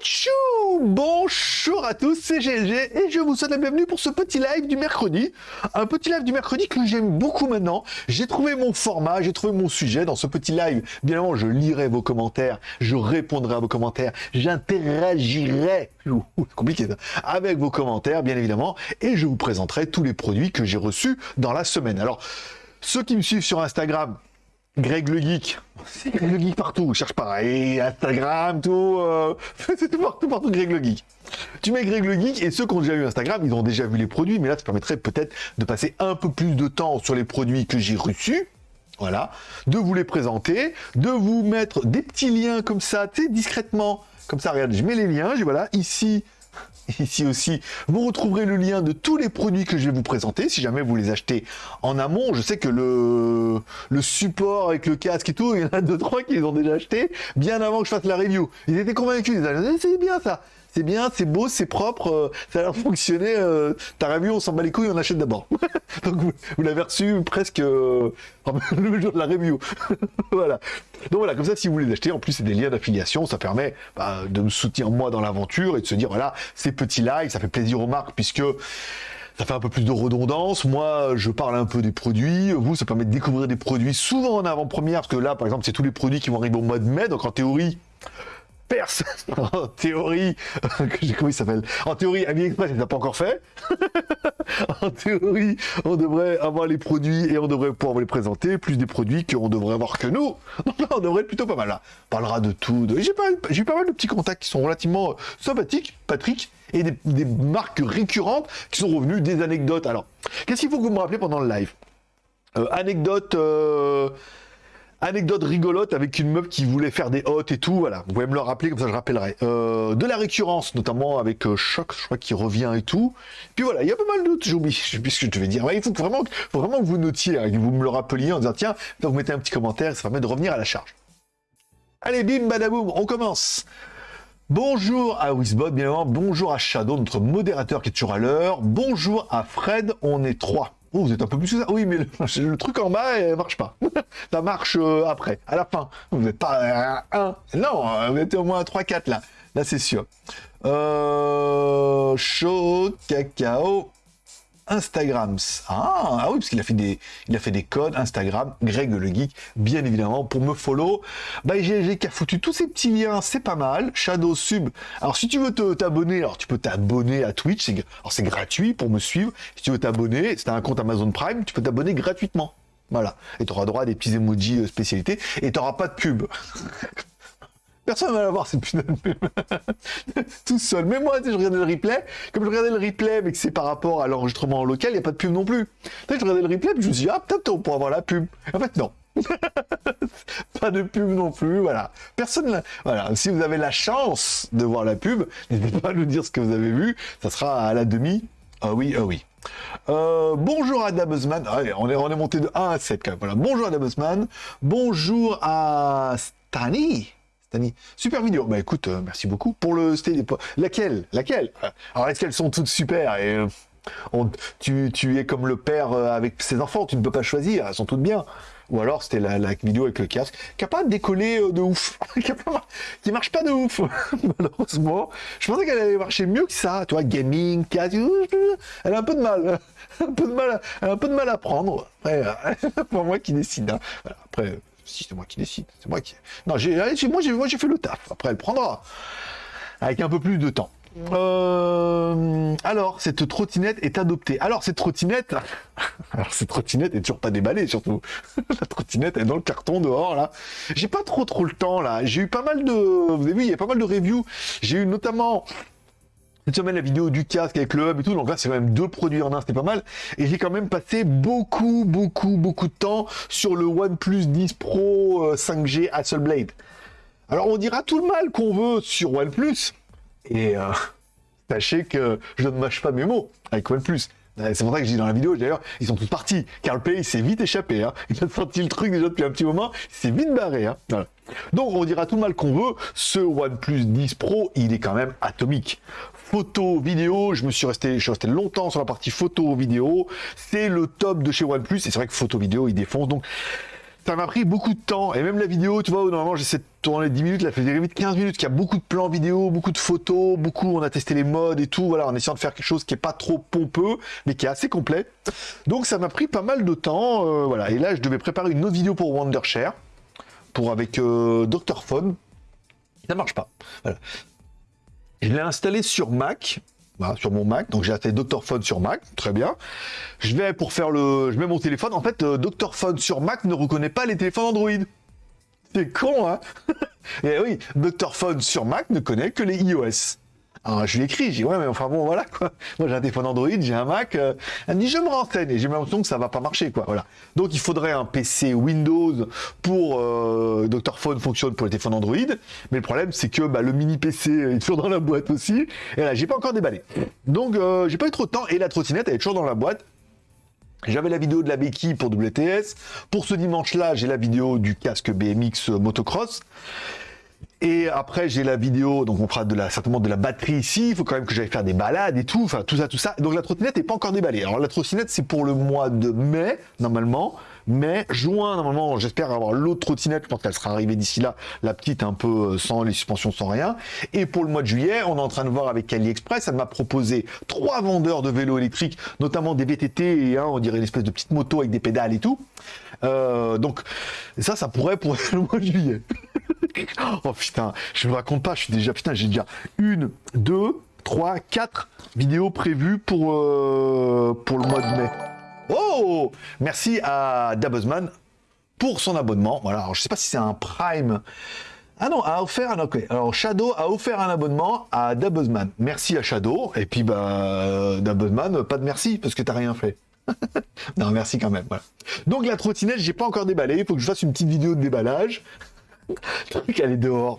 tchou Bonjour à tous, c'est GLG et je vous souhaite la bienvenue pour ce petit live du mercredi. Un petit live du mercredi que j'aime beaucoup maintenant. J'ai trouvé mon format, j'ai trouvé mon sujet dans ce petit live. Bien évidemment, je lirai vos commentaires, je répondrai à vos commentaires, j'interagirai, compliqué ça, avec vos commentaires, bien évidemment, et je vous présenterai tous les produits que j'ai reçus dans la semaine. Alors, ceux qui me suivent sur Instagram, Greg le Geek, c'est Greg le Geek partout, cherche pas, et Instagram, tout, euh, c'est tout partout, partout Greg le Geek. Tu mets Greg le Geek, et ceux qui ont déjà eu Instagram, ils ont déjà vu les produits, mais là, ça permettrait peut-être de passer un peu plus de temps sur les produits que j'ai reçus, voilà, de vous les présenter, de vous mettre des petits liens comme ça, tu sais, discrètement, comme ça, regarde, je mets les liens, je voilà, ici, Ici aussi, vous retrouverez le lien de tous les produits que je vais vous présenter. Si jamais vous les achetez en amont, je sais que le, support avec le casque et tout, il y en a deux, trois qui les ont déjà achetés bien avant que je fasse la review. Ils étaient convaincus, ils disaient, c'est bien ça c'est bien, c'est beau, c'est propre, euh, ça a l'air fonctionner. Euh, ta review, on s'en bat les couilles, on achète d'abord. Donc vous, l'avez reçu presque euh, le jour de la review. voilà. Donc voilà, comme ça, si vous les achetez, en plus c'est des liens d'affiliation, ça permet bah, de me soutenir moi dans l'aventure et de se dire voilà, ces petits likes, ça fait plaisir aux marques puisque ça fait un peu plus de redondance. Moi, je parle un peu des produits. Vous, ça permet de découvrir des produits souvent en avant-première, parce que là, par exemple, c'est tous les produits qui vont arriver au mois de mai. Donc en théorie, personne, en théorie, comment il s'appelle? En théorie, AliExpress, il n'a pas encore fait. en théorie, on devrait avoir les produits et on devrait pouvoir les présenter, plus des produits qu'on devrait avoir que nous. On devrait être plutôt pas mal là. On parlera de tout. J'ai pas, eu pas mal de petits contacts qui sont relativement sympathiques, Patrick, et des, marques récurrentes qui sont revenues, des anecdotes. Alors, qu'est-ce qu'il faut que vous me rappelez pendant le live? Euh, Anecdote... Euh, Anecdote rigolote avec une meuf qui voulait faire des hôtes et tout, voilà. Vous pouvez me le rappeler, comme ça je rappellerai. Euh, de la récurrence, notamment avec euh, Choc, je crois, qui revient et tout. Puis voilà, il y a pas mal d'autres, j'ai oublié, je ce que je devais dire. il faut vraiment, faut vraiment que vous notiez, hein, que vous me le rappeliez en disant, tiens, vous mettez un petit commentaire, ça permet de revenir à la charge. Allez, bim, badaboum, on commence Bonjour à Wizbot, bien évidemment, bonjour à Shadow, notre modérateur qui est toujours à l'heure. Bonjour à Fred, on est trois. Oh, vous êtes un peu plus que ça. Oui, mais le, truc en bas, il marche pas. ça marche euh, après, à la fin. Vous n'êtes pas un. Non, vous êtes au moins 3-4 là. Là, c'est sûr. Euh, chaud, cacao. Instagram. Ah, ah oui, parce qu'il a fait des, il a fait des codes Instagram, Greg le geek, bien évidemment, pour me follow. Bah, qui a foutu tous ces petits liens, c'est pas mal. Shadow Sub. Alors, si tu veux t'abonner, alors tu peux t'abonner à Twitch, alors c'est gratuit pour me suivre. Si tu veux t'abonner, c'est un compte Amazon Prime, tu peux t'abonner gratuitement. Voilà. Et tu auras droit à des petits emojis euh, spécialités et tu n'auras pas de pub. Personne va la voir cette putain de pub. Tout seul. Mais moi, je regardais le replay. Comme je regardais le replay, mais que c'est par rapport à l'enregistrement local, il n'y a pas de pub non plus. je regardais le replay, puis je me suis dit, ah, peut-être on pourra avoir la pub. En fait, non. pas de pub non plus, voilà. Personne, voilà. Si vous avez la chance de voir la pub, n'hésitez pas à nous dire ce que vous avez vu. Ça sera à la demi. Ah oui, ah oui. Euh, bonjour à Dabuzman. Ah, on, est, on est monté de 1 à 7 quand même. Voilà. Bonjour à Dabuzman. Bonjour à Stani. Super vidéo. Bah écoute, euh, merci beaucoup pour le Laquelle? Laquelle? Alors est-ce qu'elles sont toutes super et euh, tu, tu, es comme le père euh, avec ses enfants, tu ne peux pas choisir, elles sont toutes bien. Ou alors c'était la, vidéo avec le casque qui a pas décollé de ouf, qui, marche pas de ouf, malheureusement. Je pensais qu'elle allait marcher mieux que ça, tu vois, gaming, casque, elle a un peu de mal, un peu de mal, un peu de mal à prendre. Pour moi qui décide. Hein. après, si c'est moi qui décide, c'est moi qui... Non, j'ai, moi, j'ai, moi j'ai fait le taf. Après, elle prendra. Avec un peu plus de temps. Euh, alors, cette trottinette est adoptée. Alors, cette trottinette, alors cette trottinette est toujours pas déballée, surtout. La trottinette est dans le carton dehors, là. J'ai pas trop trop le temps, là. J'ai eu pas mal de, vous avez vu, il y a pas mal de reviews. J'ai eu notamment cette semaine la vidéo du casque avec le hub et tout, donc là c'est quand même deux produits en un, c'était pas mal. Et j'ai quand même passé beaucoup, beaucoup, beaucoup de temps sur le OnePlus 10 Pro 5G euh, Hasselblad. Alors on dira tout le mal qu'on veut sur OnePlus, et euh, sachez que je ne mâche pas mes mots avec OnePlus. Euh, c'est pour ça que je dis dans la vidéo, d'ailleurs, ils sont tous partis. Carl Pay s'est vite échappé. Hein. Il a senti le truc déjà depuis un petit moment. Il s'est vite barré. Hein. Donc, on dira tout mal qu'on veut. Ce OnePlus 10 Pro, il est quand même atomique. Photo, vidéo, je me suis resté, je suis resté longtemps sur la partie photo, vidéo. C'est le top de chez OnePlus. Et c'est vrai que photo, vidéo, il défonce. Donc, ça m'a pris beaucoup de temps. Et même la vidéo, tu vois, normalement j'essaie de tourner 10 minutes, là, fait vite 15 minutes, qu'il y a beaucoup de plans vidéo, beaucoup de photos, beaucoup, on a testé les modes et tout, voilà, en essayant de faire quelque chose qui est pas trop pompeux, mais qui est assez complet. Donc ça m'a pris pas mal de temps, euh, voilà. Et là, je devais préparer une autre vidéo pour Wondershare, pour avec euh, Dr. Phone. Ça marche pas, voilà. Je l'ai installé sur Mac, sur mon Mac. Donc j'ai acheté Dr Phone sur Mac, très bien. Je vais pour faire le, je mets mon téléphone. En fait, euh, Dr Phone sur Mac ne reconnaît pas les téléphones Android. C'est con, hein Et oui, Dr Phone sur Mac ne connaît que les iOS. Alors, je lui écris, je dis, ouais, mais enfin bon, voilà, quoi. Moi, j'ai un téléphone Android, j'ai un Mac. Euh, elle me dit, je me renseigne. Et j'ai l'impression que ça va pas marcher, quoi. Voilà. Donc, il faudrait un PC Windows pour euh, Dr. Phone fonctionne pour les téléphones Android. Mais le problème, c'est que bah, le mini PC est toujours dans la boîte aussi. Et là, j'ai pas encore déballé. Donc, euh, j'ai pas eu trop de temps. Et la trottinette, elle est toujours dans la boîte. J'avais la vidéo de la béquille pour WTS. Pour ce dimanche-là, j'ai la vidéo du casque BMX motocross. Et après, j'ai la vidéo, donc on fera de la, certainement de la batterie ici. Il faut quand même que j'aille faire des balades et tout, enfin tout ça, tout ça. Donc la trottinette n'est pas encore déballée. Alors la trottinette, c'est pour le mois de mai, normalement. Mai, juin, normalement, j'espère avoir l'autre trottinette. Je pense qu'elle sera arrivée d'ici là, la petite un peu euh, sans les suspensions, sans rien. Et pour le mois de juillet, on est en train de voir avec AliExpress. Elle m'a proposé trois vendeurs de vélos électriques, notamment des VTT et on dirait une espèce de petite moto avec des pédales et tout. Euh, donc ça, ça pourrait pour le mois de juillet. oh putain, je me raconte pas, je suis déjà, putain, j'ai déjà une, deux, trois, quatre vidéos prévues pour, euh, pour le mois de mai. Oh Merci à Dabuzman pour son abonnement. Voilà, je sais pas si c'est un Prime. Ah non, a offert un... Ok, alors Shadow a offert un abonnement à Dabuzman. Merci à Shadow. Et puis, bah, Dabuzman, pas de merci, parce que t'as rien fait. non, merci quand même. Donc la trottinette, j'ai pas encore déballé. Il faut que je fasse une petite vidéo de déballage. Le truc, elle est dehors.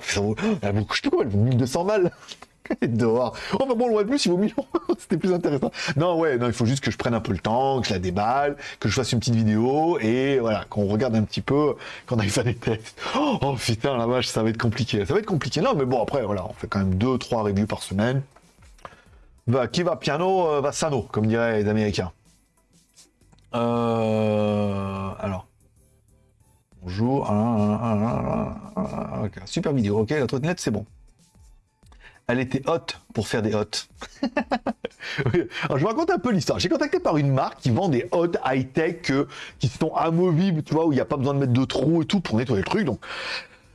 Elle vaut, je sais pas elle vaut 1200 balles. Elle est dehors. Enfin bon, le plus, il vaut 1000 C'était plus intéressant. Non, ouais, non, il faut juste que je prenne un peu le temps, que je la déballe, que je fasse une petite vidéo et voilà, qu'on regarde un petit peu, qu'on aille faire des tests. Oh putain, la vache, ça va être compliqué. Ça va être compliqué. Non, mais bon, après, voilà, on fait quand même 2-3 reviews par semaine. Bah, qui va piano, euh, va sano, comme diraient les Américains. Euh, alors. Bonjour. Super vidéo. Ok, la trottinette, c'est bon. Elle était haute pour faire des hottes. Alors, je vous raconte un peu l'histoire. J'ai contacté par une marque qui vend des hottes high-tech euh, qui sont amovibles, tu vois, où il n'y a pas besoin de mettre de trous et tout pour nettoyer le truc. Donc,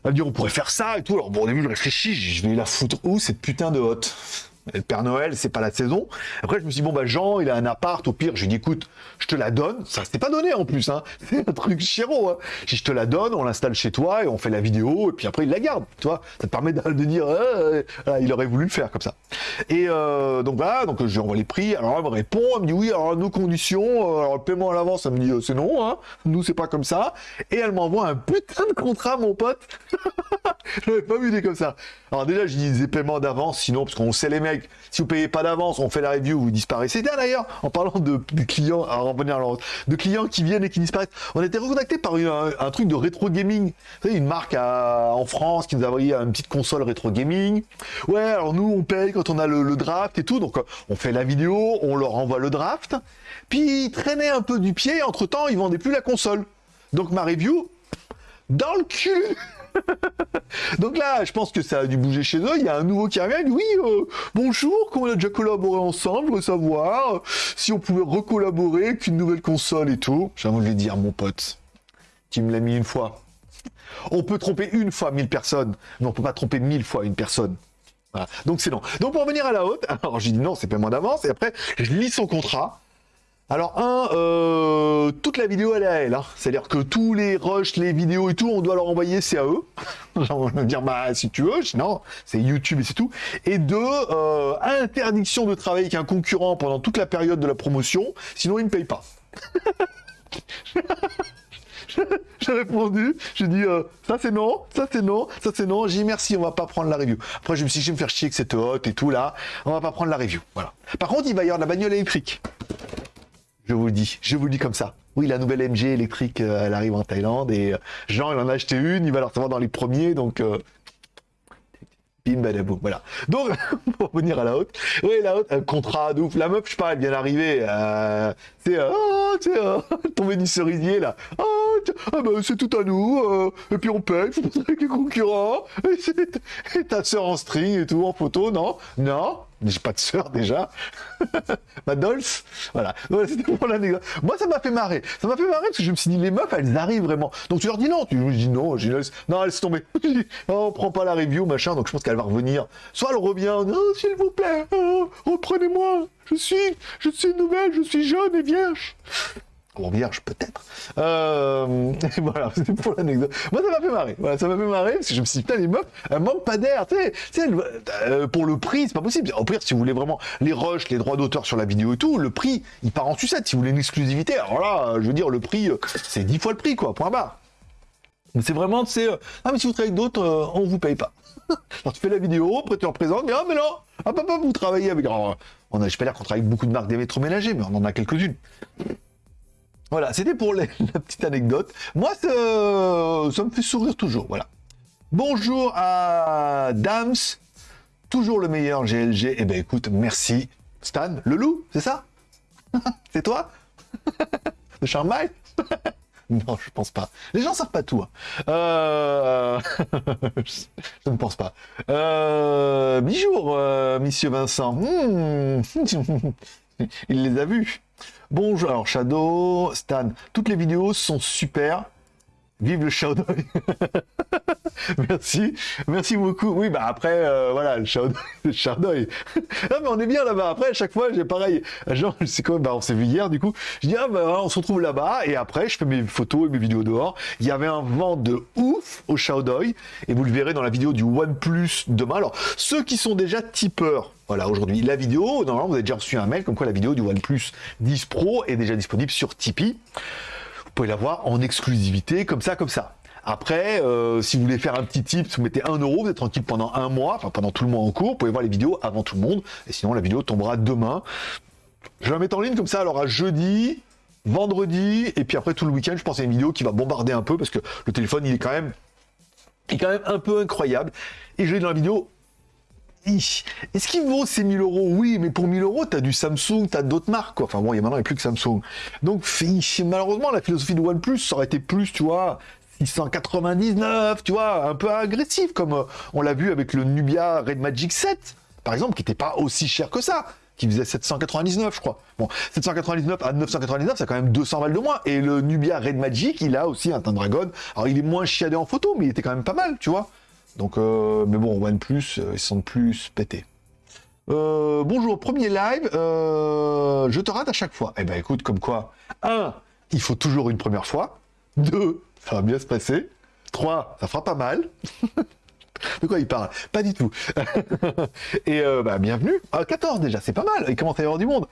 elle me dit, on pourrait faire ça et tout. Alors, bon, au début, je réfléchis, je vais la foutre où cette putain de hotte? Père Noël, c'est pas la saison. Après, je me suis dit, bon, bah, Jean, il a un appart, au pire, j'ai dit, écoute, je te la donne. Ça, c'était pas donné en plus, hein. C'est un truc chéro, hein. Je te la donne, on l'installe chez toi et on fait la vidéo, et puis après, il la garde, tu vois. Ça te permet de, dire, ah, il aurait voulu le faire comme ça. Et euh, donc voilà, donc je lui envoie les prix. Alors, elle me répond, elle me dit, oui, alors, nos conditions, euh, alors, le paiement à l'avance, elle me dit, euh, c'est non, hein. Nous, c'est pas comme ça. Et elle m'envoie un putain de contrat, mon pote. je l'avais pas vu des comme ça. Alors, déjà, je dis des paiements d'avance, sinon, parce qu'on sait les mecs, si vous payez pas d'avance, on fait la review, vous disparaissez. D'ailleurs, en parlant de, clients, à revenir de clients qui viennent et qui disparaissent, on a été recontacté par un, truc de rétro gaming. Vous savez, une marque en France qui nous a envoyé une petite console rétro gaming. Ouais, alors nous, on paye quand on a le, draft et tout. Donc, on fait la vidéo, on leur envoie le draft. Puis, ils traînaient un peu du pied. Entre temps, ils vendaient plus la console. Donc, ma review, dans le cul Donc là, je pense que ça a dû bouger chez eux. Il y a un nouveau qui arrive. Oui, euh, bonjour, qu'on a déjà collaboré ensemble. Je veux savoir si on pouvait recollaborer avec une nouvelle console et tout. J'ai envie de lui dire, mon pote, tu me l'as mis une fois. On peut tromper une fois mille personnes, mais on peut pas tromper mille fois une personne. Donc c'est non. Donc pour revenir à la haute, alors j'ai dit non, c'est paiement d'avance, et après je lis son contrat. Alors un, euh, toute la vidéo elle est à elle, hein. c'est-à-dire que tous les rushs, les vidéos et tout, on doit leur envoyer, c'est à eux. On va dire bah si tu veux, sinon c'est YouTube et c'est tout. Et deux, euh, interdiction de travailler avec un concurrent pendant toute la période de la promotion, sinon il ne paye pas. j'ai répondu, j'ai dit euh, ça c'est non, ça c'est non, ça c'est non. J'ai dit merci, on va pas prendre la review. Après je me suis dit je vais me faire chier que cette hôte et tout là, on va pas prendre la review. Voilà. Par contre il va y avoir la bagnole électrique. Je vous le dis, je vous le dis comme ça. Oui, la nouvelle MG électrique, euh, elle arrive en Thaïlande et euh, Jean, il en a acheté une, il va la recevoir dans les premiers, donc... Euh, bim, voilà. Donc, pour revenir à la haute, oui, la haute, un contrat de ouf. La meuf, je pas, elle vient d'arriver, c'est, oh, tu sais, tomber du cerisier, là. Oh, ah bah, c'est tout à nous, euh, et puis on paye, faut avec les concurrents, et, et ta sœur en string et tout, en photo, non Non j'ai pas de sœur déjà. Ma Dolce. Voilà. C'était pour l'anecdote. Moi, ça m'a fait marrer. Ça m'a fait marrer parce que je me suis dit, les meufs, elles arrivent vraiment. Donc tu leur dis non. Tu je dis non. Je dis, non, laisse tomber. Je dis, oh, on prend pas la review, machin. Donc je pense qu'elle va revenir. Soit elle revient. Non, s'il vous plaît, oh, reprenez-moi. Je suis, je suis nouvelle, je suis jeune et vierge. Vierge, peut-être. Euh, voilà, c'était pour l'anecdote. Moi, ça m'a fait marrer. Voilà, ça m'a fait marrer parce que je me suis dit, putain, les meufs, elles manquent pas d'air. Tu sais, euh, pour le prix, c'est pas possible. Au pire, si vous voulez vraiment les rushs, les droits d'auteur sur la vidéo et tout, le prix, il part en sucette. Si vous voulez une exclusivité, alors là, euh, je veux dire, le prix, c'est 10 fois le prix, quoi, point barre. Mais c'est vraiment, c'est, euh, ah, mais si vous travaillez avec d'autres, on vous paye pas. Alors tu fais la vidéo, après tu représentes, mais ah, mais non, ah, papa, vous travaillez avec. Alors, on a, je peux dire qu'on travaille avec beaucoup de marques d'électroménager, mais on en a quelques-unes. Voilà, c'était pour les- la petite anecdote. Moi, ça, me fait sourire toujours, voilà. Bonjour à Dams, toujours le meilleur GLG. Eh ben écoute, merci. Stan, le loup, c'est ça? C'est toi? De Charmaille Non, je pense pas. Les gens savent pas tout. hein. Euh... je ne pense pas. Euh... Bijour, euh, monsieur Vincent. Hmm. Il les a vus. Bonjour, alors Shadow, Stan, toutes les vidéos sont super. Vive le Shadow. Merci, merci beaucoup. Oui, bah après, euh, voilà, le Shadow. ah, mais on est bien là-bas. Après, à chaque fois, j'ai pareil. Genre, c'est quoi Bah, on s'est vu hier, du coup. Je dis, ah, bah, on se retrouve là-bas. Et après, je fais mes photos et mes vidéos dehors. Il y avait un vent de ouf au Shadow. Et vous le verrez dans la vidéo du OnePlus demain. Alors, ceux qui sont déjà tipeurs, voilà, aujourd'hui, la vidéo, normalement, vous avez déjà reçu un mail comme quoi la vidéo du OnePlus 10 Pro est déjà disponible sur Tipeee. Pouvez la voir en exclusivité, comme ça, comme ça. Après, euh, si vous voulez faire un petit tip, vous mettez 1 euro, vous êtes tranquille pendant un mois, enfin pendant tout le mois en cours, vous pouvez voir les vidéos avant tout le monde, et sinon la vidéo tombera demain. Je vais la mettre en ligne comme ça, alors à jeudi, vendredi, et puis après tout le week-end, je pense à une vidéo qui va bombarder un peu, parce que le téléphone, il est quand même, il est quand même un peu incroyable. Et je vais dans la vidéo. Est-ce qu'il vaut ces 1000 euros? Oui, mais pour 1000 euros, t'as du Samsung, t'as d'autres marques, quoi. Enfin bon, il y a maintenant, il plus que Samsung. Donc, malheureusement, la philosophie de OnePlus, ça aurait été plus, tu vois, 699, tu vois, un peu agressif, comme euh, on l'a vu avec le Nubia Red Magic 7, par exemple, qui n'était pas aussi cher que ça, qui faisait 799, je crois. Bon, 799 à 999, c'est quand même 200 balles de moins. Et le Nubia Red Magic, il a aussi un dragon. Alors, il est moins chiadé en photo, mais il était quand même pas mal, tu vois. Donc, euh, mais bon, OnePlus, euh, ils sont plus pétés. Euh, bonjour, premier live, euh, je te rate à chaque fois. Eh ben écoute, comme quoi, un, il faut toujours une première fois. Deux, ça va bien se passer. Trois, ça fera pas mal. De quoi il parle? Pas du tout. Et bah, bienvenue. Ah, 14 déjà, c'est pas mal. Il commence à y avoir du monde.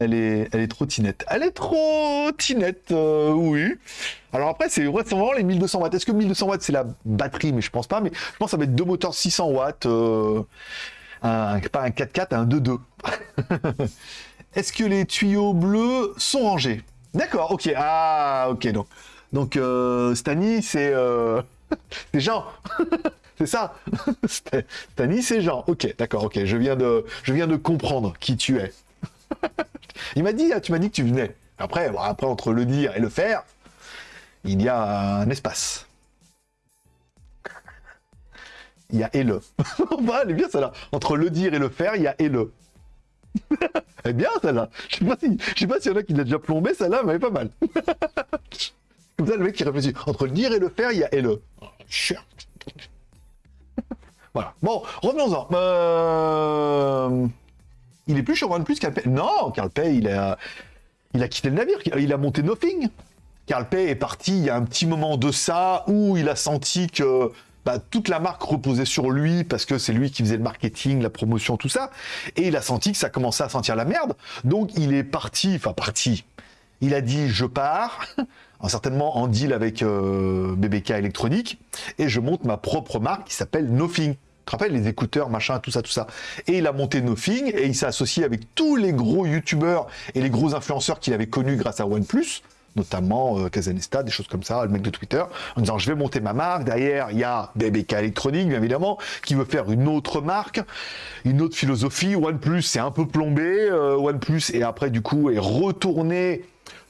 Elle est, elle est trop tinette. Elle est trop tinette, euh, oui. Alors après, c'est vraiment les 1200 watts. Est-ce que 1200 watts, c'est la batterie? Mais je pense pas. Mais je pense que ça va être deux moteurs 600 watts. euh, pas un 4x4, un 2.2. Est-ce que les tuyaux bleus sont rangés? D'accord, ok. Ah, ok, donc. Donc, euh, Stani, c'est... Euh... c'est Jean. c'est ça. St- Stani, c'est Jean. Ok, d'accord, ok. Je viens de, je viens de comprendre qui tu es. Il m'a dit, tu m'as dit que tu venais. Après, après, entre le dire et le faire, il y a un espace. Il y a et le. bah, elle est bien celle-là. Entre le dire et le faire, il y a et le. elle est bien celle-là. Je sais pas si, je sais pas y en a qui l'a déjà plombé, celle-là, mais pas mal. Comme ça, le mec qui réfléchit. Entre le dire et le faire, il y a et le. Voilà. Bon, revenons-en. Euh... Il est plus chez OnePlus Carl Non, Carl Pay, il a, il a quitté le navire. Il a monté Nothing. Carl Pay est parti il y a un petit moment de ça où il a senti que bah, toute la marque reposait sur lui parce que c'est lui qui faisait le marketing, la promotion, tout ça. Et il a senti que ça commençait à sentir la merde. Donc il est parti, enfin parti. Il a dit je pars, certainement en deal avec euh, BBK électronique, et je monte ma propre marque qui s'appelle Nothing. Te rappelles les écouteurs, machin, tout ça, tout ça. Et il a monté Nothing et il s'est associé avec tous les gros youtubeurs et les gros influenceurs qu'il avait connus grâce à OnePlus notamment euh, Kazanesta, des choses comme ça, le mec de Twitter, en disant je vais monter ma marque. Derrière, il y a BBK Electronic, bien évidemment, qui veut faire une autre marque, une autre philosophie. OnePlus, c'est un peu plombé. Euh, OnePlus, et après, du coup, est retourné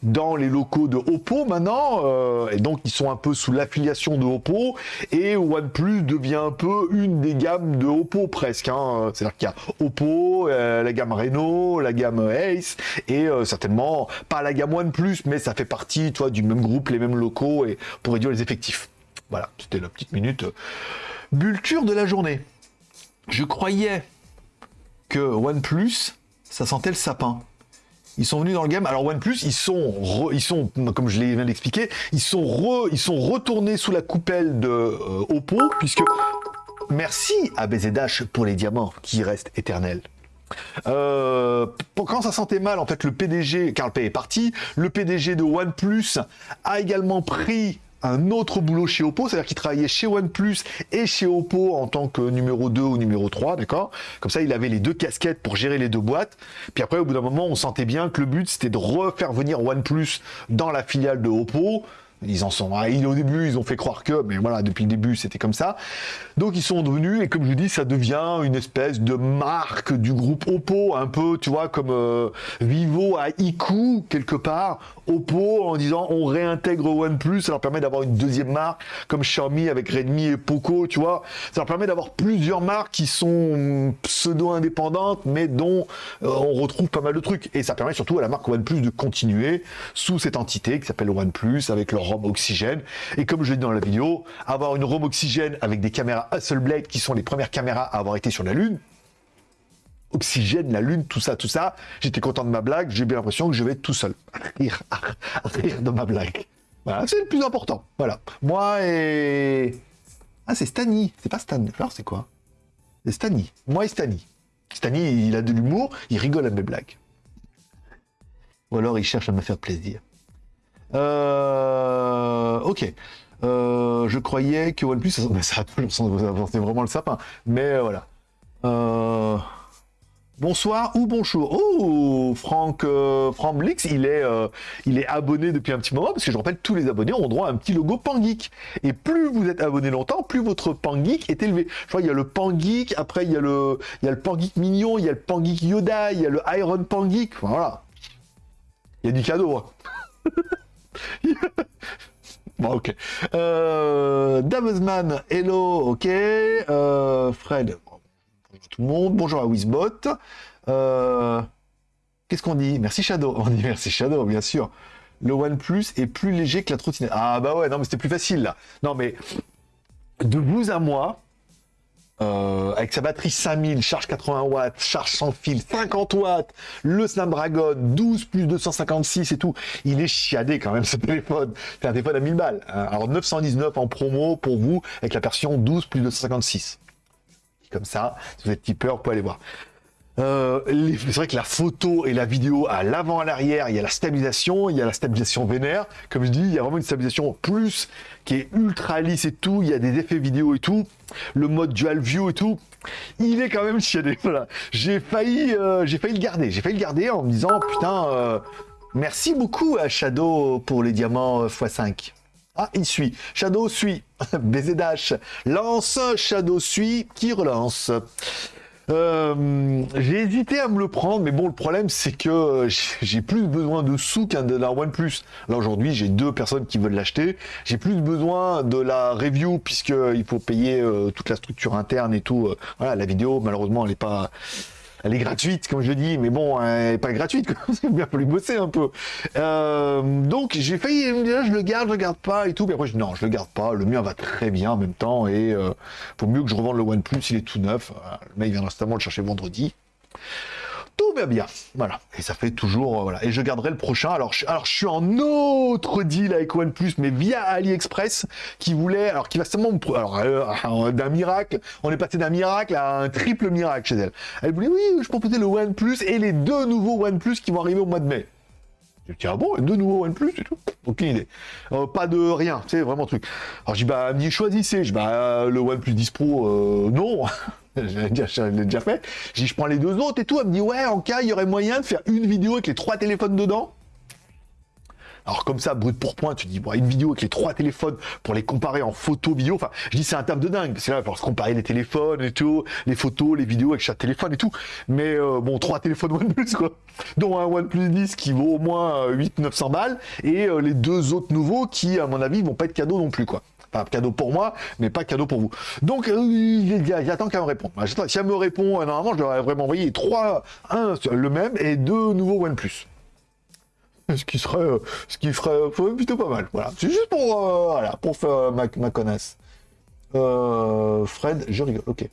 dans les locaux de Oppo maintenant, euh, et donc ils sont un peu sous l'affiliation de Oppo, et OnePlus devient un peu une des gammes de Oppo presque. Hein. C'est-à-dire qu'il y a Oppo, euh, la gamme Reno, la gamme Ace, et euh, certainement pas la gamme OnePlus, mais ça fait partie, toi, du même groupe, les mêmes locaux, et pour réduire les effectifs. Voilà, c'était la petite minute bulture de la journée. Je croyais que OnePlus, ça sentait le sapin. Ils sont venus dans le game. Alors OnePlus, ils sont, ils sont, comme je l'ai viens d'expliquer, ils sont ils sont retournés sous la coupelle de euh, Oppo, puisque merci à BZH pour les diamants qui restent éternels. Euh, quand ça sentait mal, en fait, le PDG, Carl Pay est parti, le PDG de OnePlus a également pris un autre boulot chez Oppo, c'est-à-dire qu'il travaillait chez OnePlus et chez Oppo en tant que numéro 2 ou numéro 3, d'accord? Comme ça, il avait les deux casquettes pour gérer les deux boîtes. Puis après, au bout d'un moment, on sentait bien que le but, c'était de refaire venir OnePlus dans la filiale de Oppo ils en sont. au début, ils ont fait croire que, mais voilà, depuis le début, c'était comme ça. Donc, ils sont devenus, et comme je dis, ça devient une espèce de marque du groupe Oppo, un peu, tu vois, comme euh, Vivo à Iku, quelque part. Oppo, en disant, on réintègre OnePlus, ça leur permet d'avoir une deuxième marque, comme Xiaomi avec Redmi et Poco, tu vois. Ça leur permet d'avoir plusieurs marques qui sont pseudo-indépendantes, mais dont euh, on retrouve pas mal de trucs. Et ça permet surtout à la marque OnePlus de continuer sous cette entité qui s'appelle OnePlus, avec leur oxygène. Et comme je l'ai dit dans la vidéo, avoir une ROM oxygène avec des caméras Hasselblad qui sont les premières caméras à avoir été sur la Lune, oxygène, la Lune, tout ça, tout ça, j'étais content de ma blague, j'ai bien l'impression que je vais être tout seul à rire, de ma blague. Voilà, c'est le plus important. Voilà. Moi et... Ah, c'est Stani. C'est pas Stan. Alors, c'est quoi? C'est Stani. Moi et Stani. Stani, il a de l'humour, il rigole à mes blagues. Ou alors, il cherche à me faire plaisir. Euh, ok. Euh, je croyais que OnePlus, ça, ça a toujours vraiment le sapin. Mais euh, voilà. Euh, bonsoir ou bonjour. Oh, Franck, Franck Blix, il est, il est abonné depuis un petit moment parce que je rappelle, tous les abonnés ont droit à un petit logo Pangeek. Et plus vous êtes abonné longtemps, plus votre Pangeek est élevé. Je crois qu'il y a le Pangeek, après il y a le, il y le Pangeek mignon, il y a le Pangeek Yoda, il y a le Iron Pangeek. voilà. Il y a du cadeau. Hein. bon, ok. Euh, hello, ok. Euh, Fred, bonjour tout le monde. Bonjour à Wizbot. Euh, qu'est-ce qu'on dit? Merci Shadow. On dit merci Shadow, bien sûr. Le OnePlus est plus léger que la trottinette. Ah bah ouais, non mais c'était plus facile là. Non mais de vous à moi, euh, avec sa batterie 5000, charge 80 watts, charge sans fil, 50 watts, le Snapdragon 12 plus 256 et tout. Il est chiadé quand même ce téléphone. C'est un téléphone à 1000 balles. Hein. Alors 919 en promo pour vous avec la version 12 plus 256. Comme ça, si vous êtes tipeur, vous pouvez aller voir. Euh, c'est vrai que la photo et la vidéo à l'avant à l'arrière, il y a la stabilisation, il y a la stabilisation vénère. Comme je dis, il y a vraiment une stabilisation plus qui est ultra lisse et tout. Il y a des effets vidéo et tout. Le mode dual view et tout. Il est quand même chiadé. J'ai failli, euh, j'ai failli le garder. J'ai failli le garder en me disant putain, euh, merci beaucoup à Shadow pour les diamants x5. Ah, il suit. Shadow suit. BZH lance. Shadow suit. Qui relance? Euh, j'ai hésité à me le prendre, mais bon, le problème, c'est que j'ai plus besoin de sous qu'un de la OnePlus. Là, aujourd'hui, j'ai deux personnes qui veulent l'acheter. J'ai plus besoin de la review, puisqu'il faut payer euh, toute la structure interne et tout. Euh, voilà, la vidéo, malheureusement, elle n'est pas elle est gratuite, comme je dis, mais bon, elle n'est pas gratuite, il bien fallu bosser un peu. Euh, donc, j'ai failli dire, je le garde, je le garde pas et tout, mais après, je non, je le garde pas, le mien va très bien en même temps, et euh, faut mieux que je revende le OnePlus, il est tout neuf, le mec vient instamment le chercher vendredi tout va bien. Voilà. Et ça fait toujours, euh, voilà. Et je garderai le prochain. Alors, je, alors, je suis en autre deal avec OnePlus, mais via AliExpress, qui voulait, alors, qui va seulement, alors, euh, d'un miracle, on est passé d'un miracle à un triple miracle chez elle. Elle voulait, oui, je proposais le OnePlus et les deux nouveaux OnePlus qui vont arriver au mois de mai. Je dis, ah bon, deux nouveaux OnePlus et tout? Aucune idée. Euh, pas de rien, c'est vraiment truc. Alors, dis, bah, me choisissez. Je bah, le OnePlus 10 Pro, non. je l'ai déjà, fait. Je je prends les deux autres et tout. Elle me dit, ouais, en cas, il y aurait moyen de faire une vidéo avec les trois téléphones dedans. Alors comme ça, brut pour point, tu dis, bon, une vidéo avec les trois téléphones pour les comparer en photo, vidéo. Enfin, je dis c'est un terme de dingue. C'est là pour se comparer les téléphones et tout, les photos, les vidéos avec chaque téléphone et tout. Mais euh, bon, trois téléphones OnePlus quoi, dont un OnePlus 10 qui vaut au moins 800-900 balles et euh, les deux autres nouveaux qui, à mon avis, vont pas être cadeaux non plus quoi. Enfin, cadeau pour moi, mais pas cadeau pour vous. Donc, euh, j'attends qu'elle me réponde. Si elle me répond, normalement, je leur ai vraiment envoyé trois, un, le même, et deux nouveaux OnePlus ce qui serait, euh, ce qui ferait euh, plutôt pas mal. Voilà, c'est juste pour, euh, voilà, pour faire ma, ma connasse. Fred, je rigole. Ok.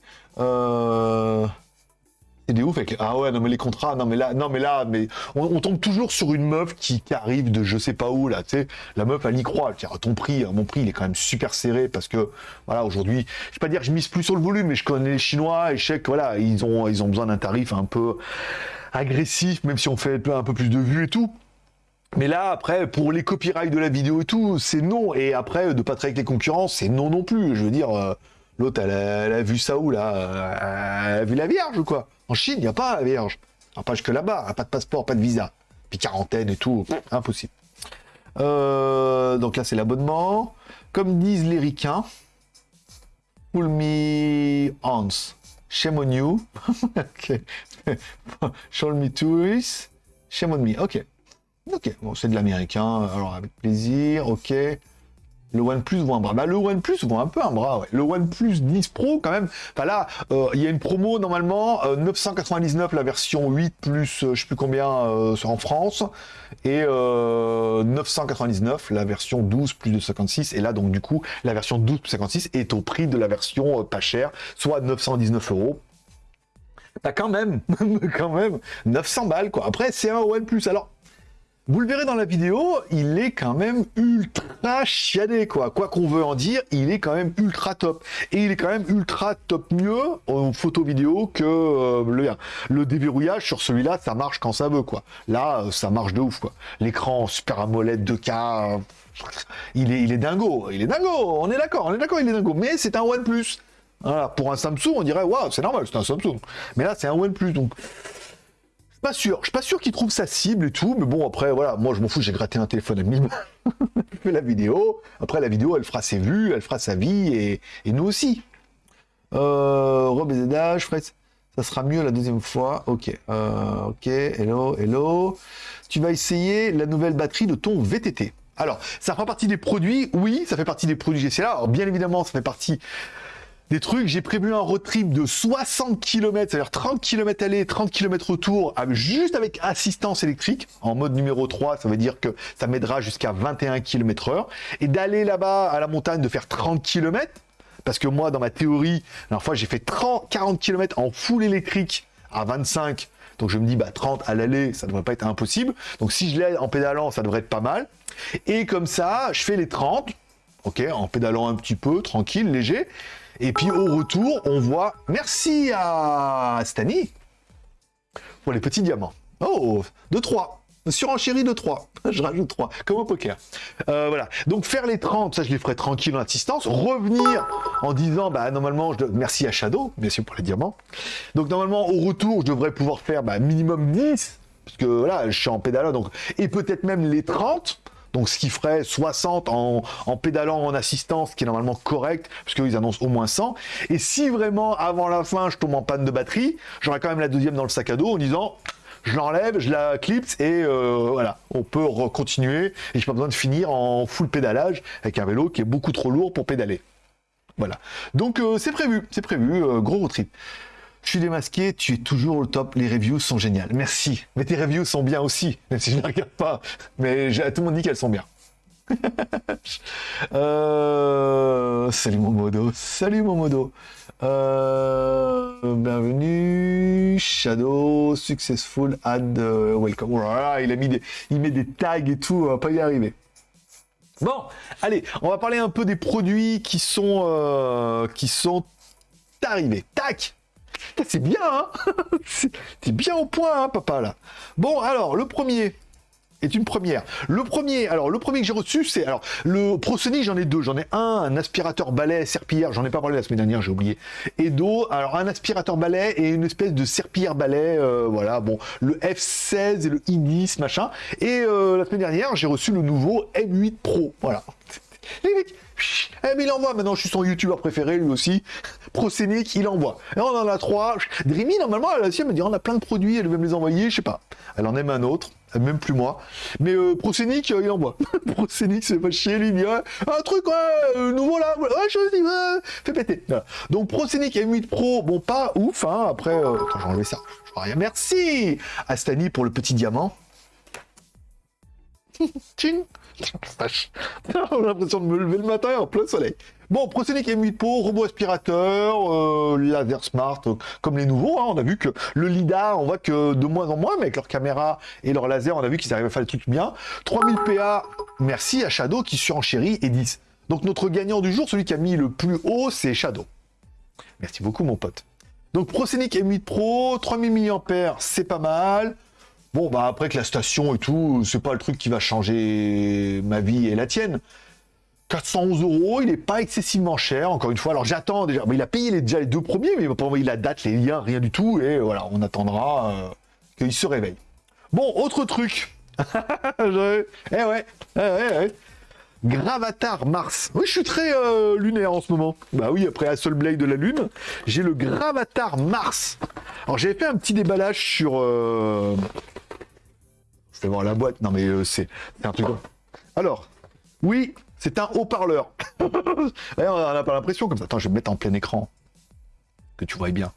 Des ouf avec ah ouais non mais les contrats non mais là non mais là mais on, tombe toujours sur une meuf qui, arrive de je sais pas où là tu sais la meuf elle y croit tiens ton prix mon prix il est quand même super serré parce que voilà aujourd'hui je vais pas dire je mise plus sur le volume mais je connais les chinois et je sais que voilà ils ont ils ont besoin d'un tarif un peu agressif même si on fait un peu plus de vues et tout mais là, après, pour les copyrights de la vidéo et tout, c'est non. Et après, de pas avec les concurrents, c'est non non plus. Je veux dire, euh, l'autre, elle, a vu ça où, là euh, Elle a vu la Vierge ou quoi? En Chine, il n'y a pas la Vierge. pas que là-bas, pas de passeport, pas de visa. Puis quarantaine et tout, impossible. Euh, donc là, c'est l'abonnement. Comme disent les ricains, pull me hands. Shame on you. Show me tourists. Shame on me. Ok. Ok, bon, c'est de l'américain, alors avec plaisir, ok. Le OnePlus vaut un bras. Bah, le OnePlus vaut un peu un bras, ouais. Le OnePlus 10 Pro, quand même. Enfin là, euh, il y a une promo, normalement, 999 euh, la version 8 plus, euh, je sais plus combien, en France. Et 999 la version 12 plus de 56. Et là, donc, du coup, la version 12 plus 56 est au prix de la version pas chère, soit 919 euros. Bah, quand même, quand même, 900 balles, quoi. Après, c'est un OnePlus. Alors, vous le verrez dans la vidéo, il est quand même ultra chiadé, quoi. Quoi qu'on veut en dire, il est quand même ultra top. Et il est quand même ultra top mieux en photo vidéo que euh, le, déverrouillage sur celui-là, ça marche quand ça veut, quoi. Là, euh, ça marche de ouf, quoi. L'écran Super AMOLED 2K, euh, il est, il est dingo. Il est dingo, on est d'accord, on est d'accord, il est dingo. Mais c'est un OnePlus. Voilà, pour un Samsung, on dirait, waouh, c'est normal, c'est un Samsung. Mais là, c'est un OnePlus, donc pas sûr. Je suis pas sûr qu'il trouve sa cible et tout, mais bon, après, voilà, moi, je m'en fous, j'ai gratté un téléphone à 1000 Je fais la vidéo. Après, la vidéo, elle fera ses vues, elle fera sa vie, et, nous aussi. Euh, Rob et Fred, ça sera mieux la deuxième fois. Ok, euh, ok, hello, hello. Tu vas essayer la nouvelle batterie de ton VTT. Alors, ça fera partie des produits, oui, ça fait partie des produits GCLA. Alors, bien évidemment, ça fait partie des trucs. J'ai prévu un road trip de 60 km, c'est-à-dire 30 km aller, 30 km retour, juste avec assistance électrique. En mode numéro 3, ça veut dire que ça m'aidera jusqu'à 21 km heure. Et d'aller là-bas à la montagne, de faire 30 km, parce que moi, dans ma théorie, la fois, j'ai fait 30, 40 km en full électrique à 25. Donc je me dis, bah 30 à l'aller, ça devrait pas être impossible. Donc si je l'ai en pédalant, ça devrait être pas mal. Et comme ça, je fais les 30, ok, en pédalant un petit peu, tranquille, léger. Et puis au retour, on voit merci à Stani pour les petits diamants. Oh, de 3. Surenchérie de 3. Je rajoute 3, comme au poker. Euh, voilà. Donc faire les 30, ça je les ferai tranquille en assistance. Revenir en disant, bah normalement, je merci à Shadow, bien sûr pour les diamants. Donc normalement, au retour, je devrais pouvoir faire bah, minimum 10, parce que voilà, je suis en pédalant, donc et peut-être même les 30 donc ce qui ferait 60 en, pédalant en assistance, qui est normalement correct, puisqu'ils annoncent au moins 100. Et si vraiment, avant la fin, je tombe en panne de batterie, j'aurai quand même la deuxième dans le sac à dos en disant je l'enlève, je la clipse et euh, voilà, on peut continuer et j'ai pas besoin de finir en full pédalage avec un vélo qui est beaucoup trop lourd pour pédaler. Voilà. Donc euh, c'est prévu, c'est prévu, euh, gros road. Je suis démasqué, tu es toujours au top, les reviews sont géniales. Merci. Mais tes reviews sont bien aussi, même si je ne regarde pas. Mais tout le monde dit qu'elles sont bien. euh... Salut mon modo, salut mon modo. Euh... Bienvenue, Shadow, successful, add, uh, welcome. Oh il a mis des, il met des tags et tout, on va pas y arriver. Bon, allez, on va parler un peu des produits qui sont, euh, qui sont arrivés. Tac c'est bien, hein C'est bien au point, hein, papa, là. Bon, alors, le premier. est une première. Le premier, alors le premier que j'ai reçu, c'est alors le ProSonic, j'en ai deux. J'en ai un, un aspirateur balai serpillière, j'en ai pas parlé la semaine dernière, j'ai oublié. Et d'autres, alors un aspirateur balai et une espèce de serpillière balai, euh, voilà, bon, le F16 et le I10, machin. Et euh, la semaine dernière, j'ai reçu le nouveau M8 Pro, voilà. eh, mais il envoie maintenant, je suis son youtubeur préféré lui aussi. Procénic, il envoie. Et on en a trois. Dreamy, normalement, elle, elle me dit on a plein de produits, elle veut me les envoyer, je sais pas. Elle en aime un autre, même plus moi. Mais euh, Procénic, euh, il envoie. Procénic, c'est pas chier, lui, il dit un truc, ouais, euh, nouveau là, ouais, je dis, fais péter. Donc Procénic M8 Pro, bon, pas ouf, hein. Après, euh, attends, j'ai enlevé ça. Je vois rien. Merci à Stani pour le petit diamant. Tching A l'impression de me lever le matin en plein soleil. Bon, Procénic M8 Pro, robot aspirateur, euh, laser smart, euh, comme les nouveaux. hein. On a vu que le LIDAR, on voit que de moins en moins, mais avec leur caméra et leur laser, on a vu qu'ils arrivent à faire le truc bien. 3000 PA, merci à Shadow qui surenchérit et 10. Donc notre gagnant du jour, celui qui a mis le plus haut, c'est Shadow. Merci beaucoup, mon pote. Donc Procénic M8 Pro, 3000 mAh, c'est pas mal. Bon, bah après que la station et tout, c'est pas le truc qui va changer ma vie et la tienne. 411 euros, il est pas excessivement cher, encore une fois. Alors j'attends déjà, mais il a payé les, déjà les deux premiers, mais il m'a pas envoyé la date, les liens, rien du tout. Et voilà, on attendra euh, qu'il se réveille. Bon, autre truc. Eh ouais, eh ouais, ouais. Gravatar Mars. Oui, je suis très euh, lunaire en ce moment. Bah oui, après Hasselblad de la Lune, j'ai le Gravatar Mars. Alors j'avais fait un petit déballage sur... Euh... Voir la boîte. Non mais euh, c'est c'est un truc... Alors, oui, c'est un haut-parleur. On n'a pas l'impression comme ça. Attends, je vais me mettre en plein écran. Que tu vois bien.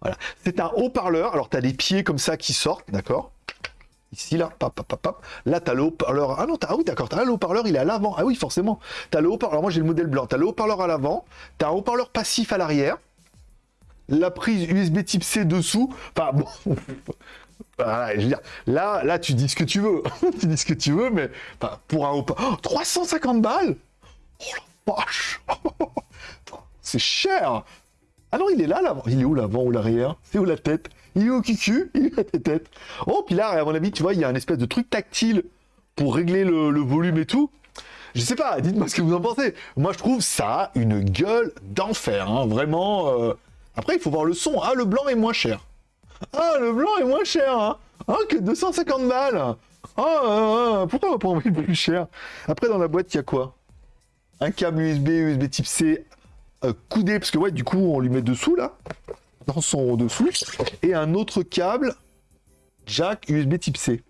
Voilà. C'est un haut-parleur. Alors, tu as des pieds comme ça qui sortent, d'accord? Ici, là, pap, pap, pap. Là, tu as le haut-parleur. Ah non, t'as- ah oui, d'accord. T'as le haut-parleur, il est à l'avant. Ah oui, forcément. Tu as le haut-parleur. Moi, j'ai le modèle blanc. Tu as le haut-parleur à l'avant. Tu as un haut-parleur passif à l'arrière. La prise USB type C dessous. Enfin, bon. Là, là, tu dis ce que tu veux. tu dis ce que tu veux, mais pour un haut-parleur. Oh, 350 balles? Oh la vache C'est cher Ah non, il est là, l'avant. Il est où l'avant ou l'arrière? C'est où la tête? Il est au cucu Il est à tes têtes. Oh, puis là, à mon avis, tu vois, il y a un espèce de truc tactile pour régler le, le volume et tout. Je sais pas, dites-moi ce que vous en pensez. Moi, je trouve ça une gueule d'enfer, hein, vraiment. euh. Après, il faut voir le son. Ah, le blanc est moins cher. Ah, le blanc est moins cher, hein. Ah, que 250 balles. Ah, ah, ah, pourquoi on va pas envoyer le plus cher? Après, dans la boîte, il y a quoi? Un câble USB, USB type C, euh, coudé, parce que ouais, du coup, on lui met dessous, là, dans son dessous, et un autre câble, jack USB type C.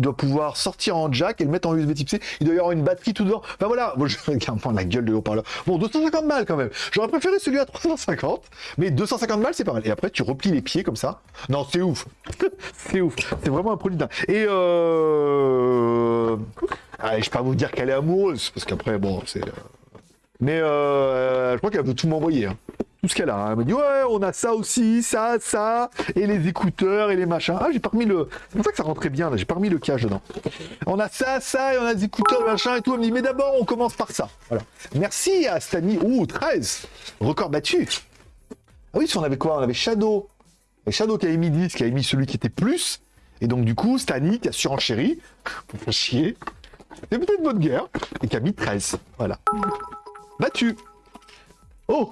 Il doit pouvoir sortir en jack et le mettre en USB type C. Il doit y avoir une batterie tout dedans. Enfin voilà, bon, je regarde la gueule de haut-parleur. Bon, 250 balles quand même. J'aurais préféré celui à 350, mais 250 balles c'est pas mal. Et après tu replies les pieds comme ça. Non, c'est ouf. c'est ouf. C'est vraiment un produit dingue. Et euh... allez, je vais pas vous dire qu'elle est amoureuse, parce qu'après, bon, c'est... euh, Mais euh, je crois qu'elle veut tout m'envoyer. hein. Tout ce qu'elle a. Elle m'a dit, ouais, on a ça aussi, ça, ça, et les écouteurs et les machins. Ah, j'ai pas remis le. C'est pour ça que ça rentrait bien, là. J'ai pas remis le cache dedans. On a ça, ça, et on a des écouteurs, machin et tout. Elle me dit, mais d'abord, on commence par ça. Voilà. Merci à Stani. Ouh, 13. Record battu. Ah oui, si on avait quoi? On avait Shadow. Et Shadow qui avait mis 10, qui avait mis celui qui était plus. Et donc, du coup, Stani qui a surenchéri. Pour faire chier. C'est peut-être bonne guerre. Et qui a mis 13. Voilà. Battu. Oh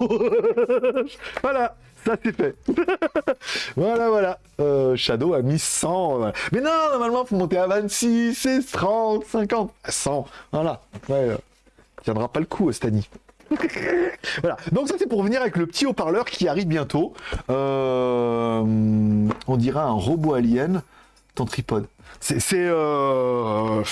Voilà, ça c'est fait. voilà, voilà. Euh, Shadow a mis 100. voilà. Mais non, normalement, faut monter à 26, 16, 30, 50, à 100. Voilà. Ouais, euh, tiendra pas le coup, Stani. voilà. Donc ça c'est pour venir avec le petit haut-parleur qui arrive bientôt. Euh, on dirait un robot alien. Ton tripode. Euh,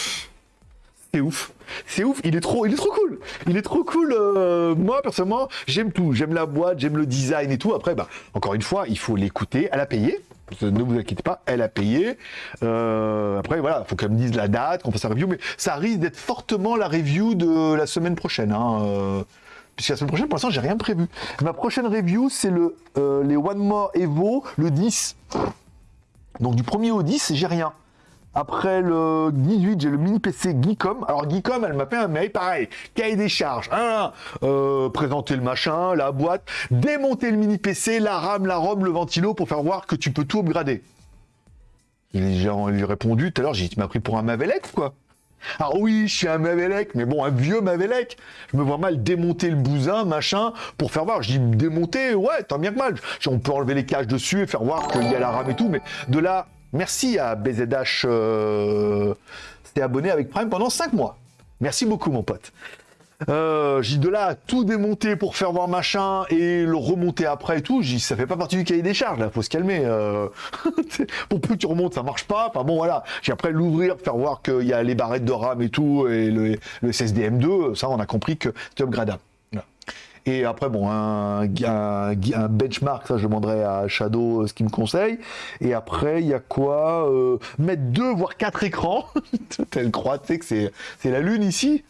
c'est ouf. C'est ouf, il est trop, il est trop cool. Il est trop cool. euh, moi, personnellement, j'aime tout. J'aime la boîte, j'aime le design et tout. Après, bah, encore une fois, il faut l'écouter. Elle a payé. Ne vous inquiétez pas, elle a payé. Euh, après, voilà, il faut qu'elle me dise la date, qu'on fasse la review. Mais ça risque d'être fortement la review de la semaine prochaine. Hein, euh, puisque la semaine prochaine, pour l'instant, j'ai rien prévu. Ma prochaine review, c'est le les One More Evo, le 10. Donc du 1er au 10, j'ai rien. Après le 18, j'ai le mini PC Geekom. Alors Geekom, elle m'a fait un mail, pareil, cahier des charges, euh, présenter le machin, la boîte, démonter le mini PC, la RAM, la ROM, le ventilo pour faire voir que tu peux tout upgrader. J'ai répondu tout à l'heure, j'ai dit, tu m'as pris pour un Mavelec, quoi. Alors oui, je suis un Mavelec, mais bon, un vieux Mavelec. Je me vois mal démonter le bousin, machin, pour faire voir. Je dis démonter, ouais, tant bien que mal. On peut enlever les caches dessus et faire voir qu'il y a la rame et tout, mais de là, merci à BZH, euh, c'était abonné avec Prime pendant 5 mois. Merci beaucoup, mon pote. Euh, j'ai de là tout démonter pour faire voir machin et le remonter après et tout. J'ai ça fait pas partie du cahier des charges là, faut se calmer. Euh... pour plus tu remontes, ça marche pas. Enfin bon voilà. J'ai après l'ouvrir, faire voir qu'il y a les barrettes de RAM et tout et le, le SSDM2. Ça, on a compris que c'était upgradable. Et après, bon, un, un, benchmark, ça je demanderai à Shadow euh, ce qu'il me conseille. Et après, il y a quoi euh, Mettre deux, voire quatre écrans. Telle croix, tu sais que c'est, la Lune ici.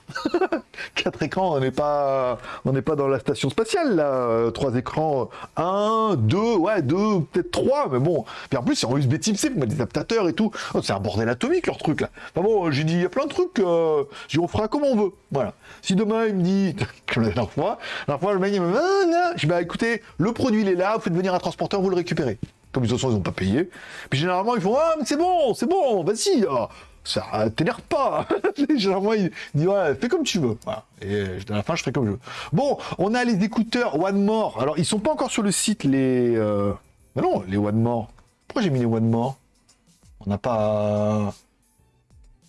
quatre écrans, on n'est pas, pas dans la station spatiale là. Euh, trois écrans, un, deux, ouais, deux, peut-être trois, mais bon. Puis en plus, c'est en USB Type C, des adaptateurs et tout. Oh, c'est un bordel atomique leur truc là. Enfin bon, j'ai dit, il y a plein de trucs. Euh, j'ai on fera comme on veut. Voilà. Si demain il me dit, comme la dernière fois, la fois le me ah, je dis, bah écoutez, le produit il est là, vous faites venir un transporteur, vous le récupérez. Comme ils sont, ils n'ont pas payé. Puis généralement ils font, ah mais c'est bon, c'est bon, vas-y. Ah, ça t'énerve pas. généralement il dit, ouais, fais comme tu veux. Et à la fin je ferai comme je veux. Bon, on a les écouteurs One More. Alors ils sont pas encore sur le site les. Euh... Non, les One More. Pourquoi j'ai mis les One More? On n'a pas.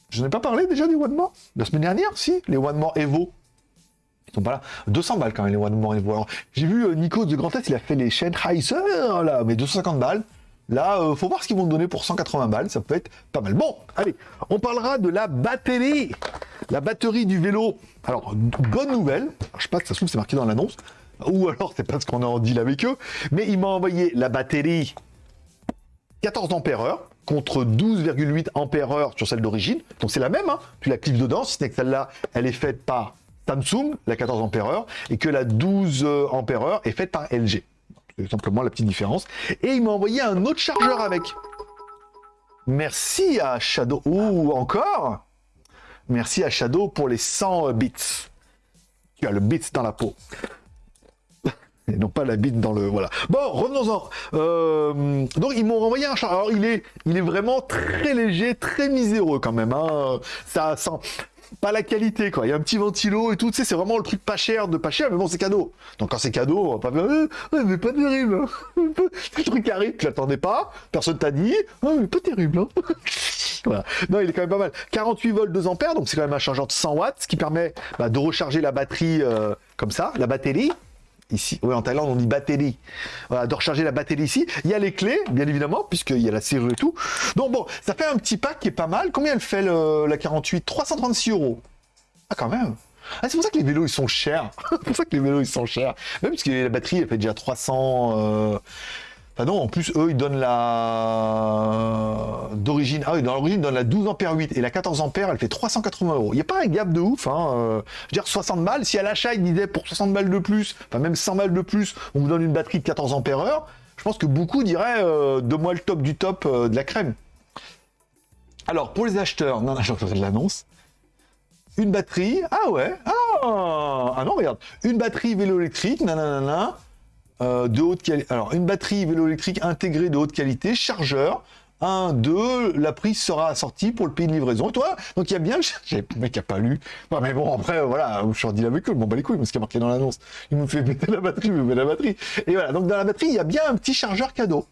Je n'ai pas parlé déjà des One More? La semaine dernière, si, les One More Evo? Ils sont pas là. 200 balles quand même, les One More Evo. J'ai vu euh, Nico de Grand Est, il a fait les chaînes Heiser, là, mais 250 balles. Là, euh, faut voir ce qu'ils vont donner pour 180 balles, ça peut être pas mal. Bon, allez, on parlera de la batterie. La batterie du vélo. Alors, bonne nouvelle. je sais pas que ça se trouve, c'est marqué dans l'annonce. Ou alors, c'est parce qu'on est en deal avec eux. Mais il m'a envoyé la batterie 14 ampères contre 12,8 ampères sur celle d'origine. Donc c'est la même, hein. tu la clips dedans, si ce n'est que celle-là, elle est faite par Samsung, la 14 ampères et que la 12 euh, ampères est faite par LG. C'est simplement la petite différence. Et il m'a envoyé un autre chargeur avec. Merci à Shadow. Ou encore Merci à Shadow pour les 100 bits. Tu as le bits dans la peau et non pas la bite dans le voilà. Bon, revenons-en. Euh, donc ils m'ont renvoyé un char. Alors il est, il est vraiment très léger, très miséreux quand même. Hein. Ça sent pas la qualité quoi. Il y a un petit ventilo et tout. Tu sais, c'est vraiment le truc pas cher de pas cher, mais bon, c'est cadeau. Donc quand c'est cadeau, on va pas faire, euh, mais pas terrible. Hein. le truc arrive, tu l'attendais pas, personne t'a dit, oh, mais pas terrible. Hein. voilà. Non, il est quand même pas mal. 48 volts 2 ampères, donc c'est quand même un chargeur de 100 watts, ce qui permet bah, de recharger la batterie euh, comme ça, la batterie ici. Oui, en Thaïlande, on dit batterie. Voilà, de recharger la batterie ici. Il y a les clés, bien évidemment, puisqu'il y a la serrure et tout. Donc bon, ça fait un petit pack qui est pas mal. Combien elle fait la 48 336 euros. Ah, quand même. Ah, c'est pour ça que les vélos, ils sont chers. c'est pour ça que les vélos, ils sont chers. Même parce que la batterie, elle fait déjà 300... Ah non, en plus, eux, ils donnent la... d'origine... Ah oui, dans l'origine, ils donnent la 12 ampères 8 et la 14 ampères, elle fait 380 euros. Il n'y a pas un gap de ouf, hein. Euh, je veux dire, 60 balles, si à l'achat, ils disaient pour 60 balles de plus, enfin même 100 balles de plus, on vous donne une batterie de 14 ampères heure, je pense que beaucoup diraient, euh, de moi le top du top euh, de la crème. Alors, pour les acheteurs, non, non, j'ai de l'annonce. Une batterie, ah ouais, ah, ah non, regarde, une batterie vélo électrique, nanana, euh, de haute qualité. Alors, une batterie vélo électrique intégrée de haute qualité, chargeur. 1, 2, la prise sera assortie pour le pays de livraison. Et toi, donc il y a bien, le mec qui a pas lu. mais bon, après, voilà, je suis redit avec eux, bon, bah les couilles, parce qu'il y a marqué dans l'annonce. Il me fait mettre la batterie, il me met la batterie. Et voilà, donc dans la batterie, il y a bien un petit chargeur cadeau.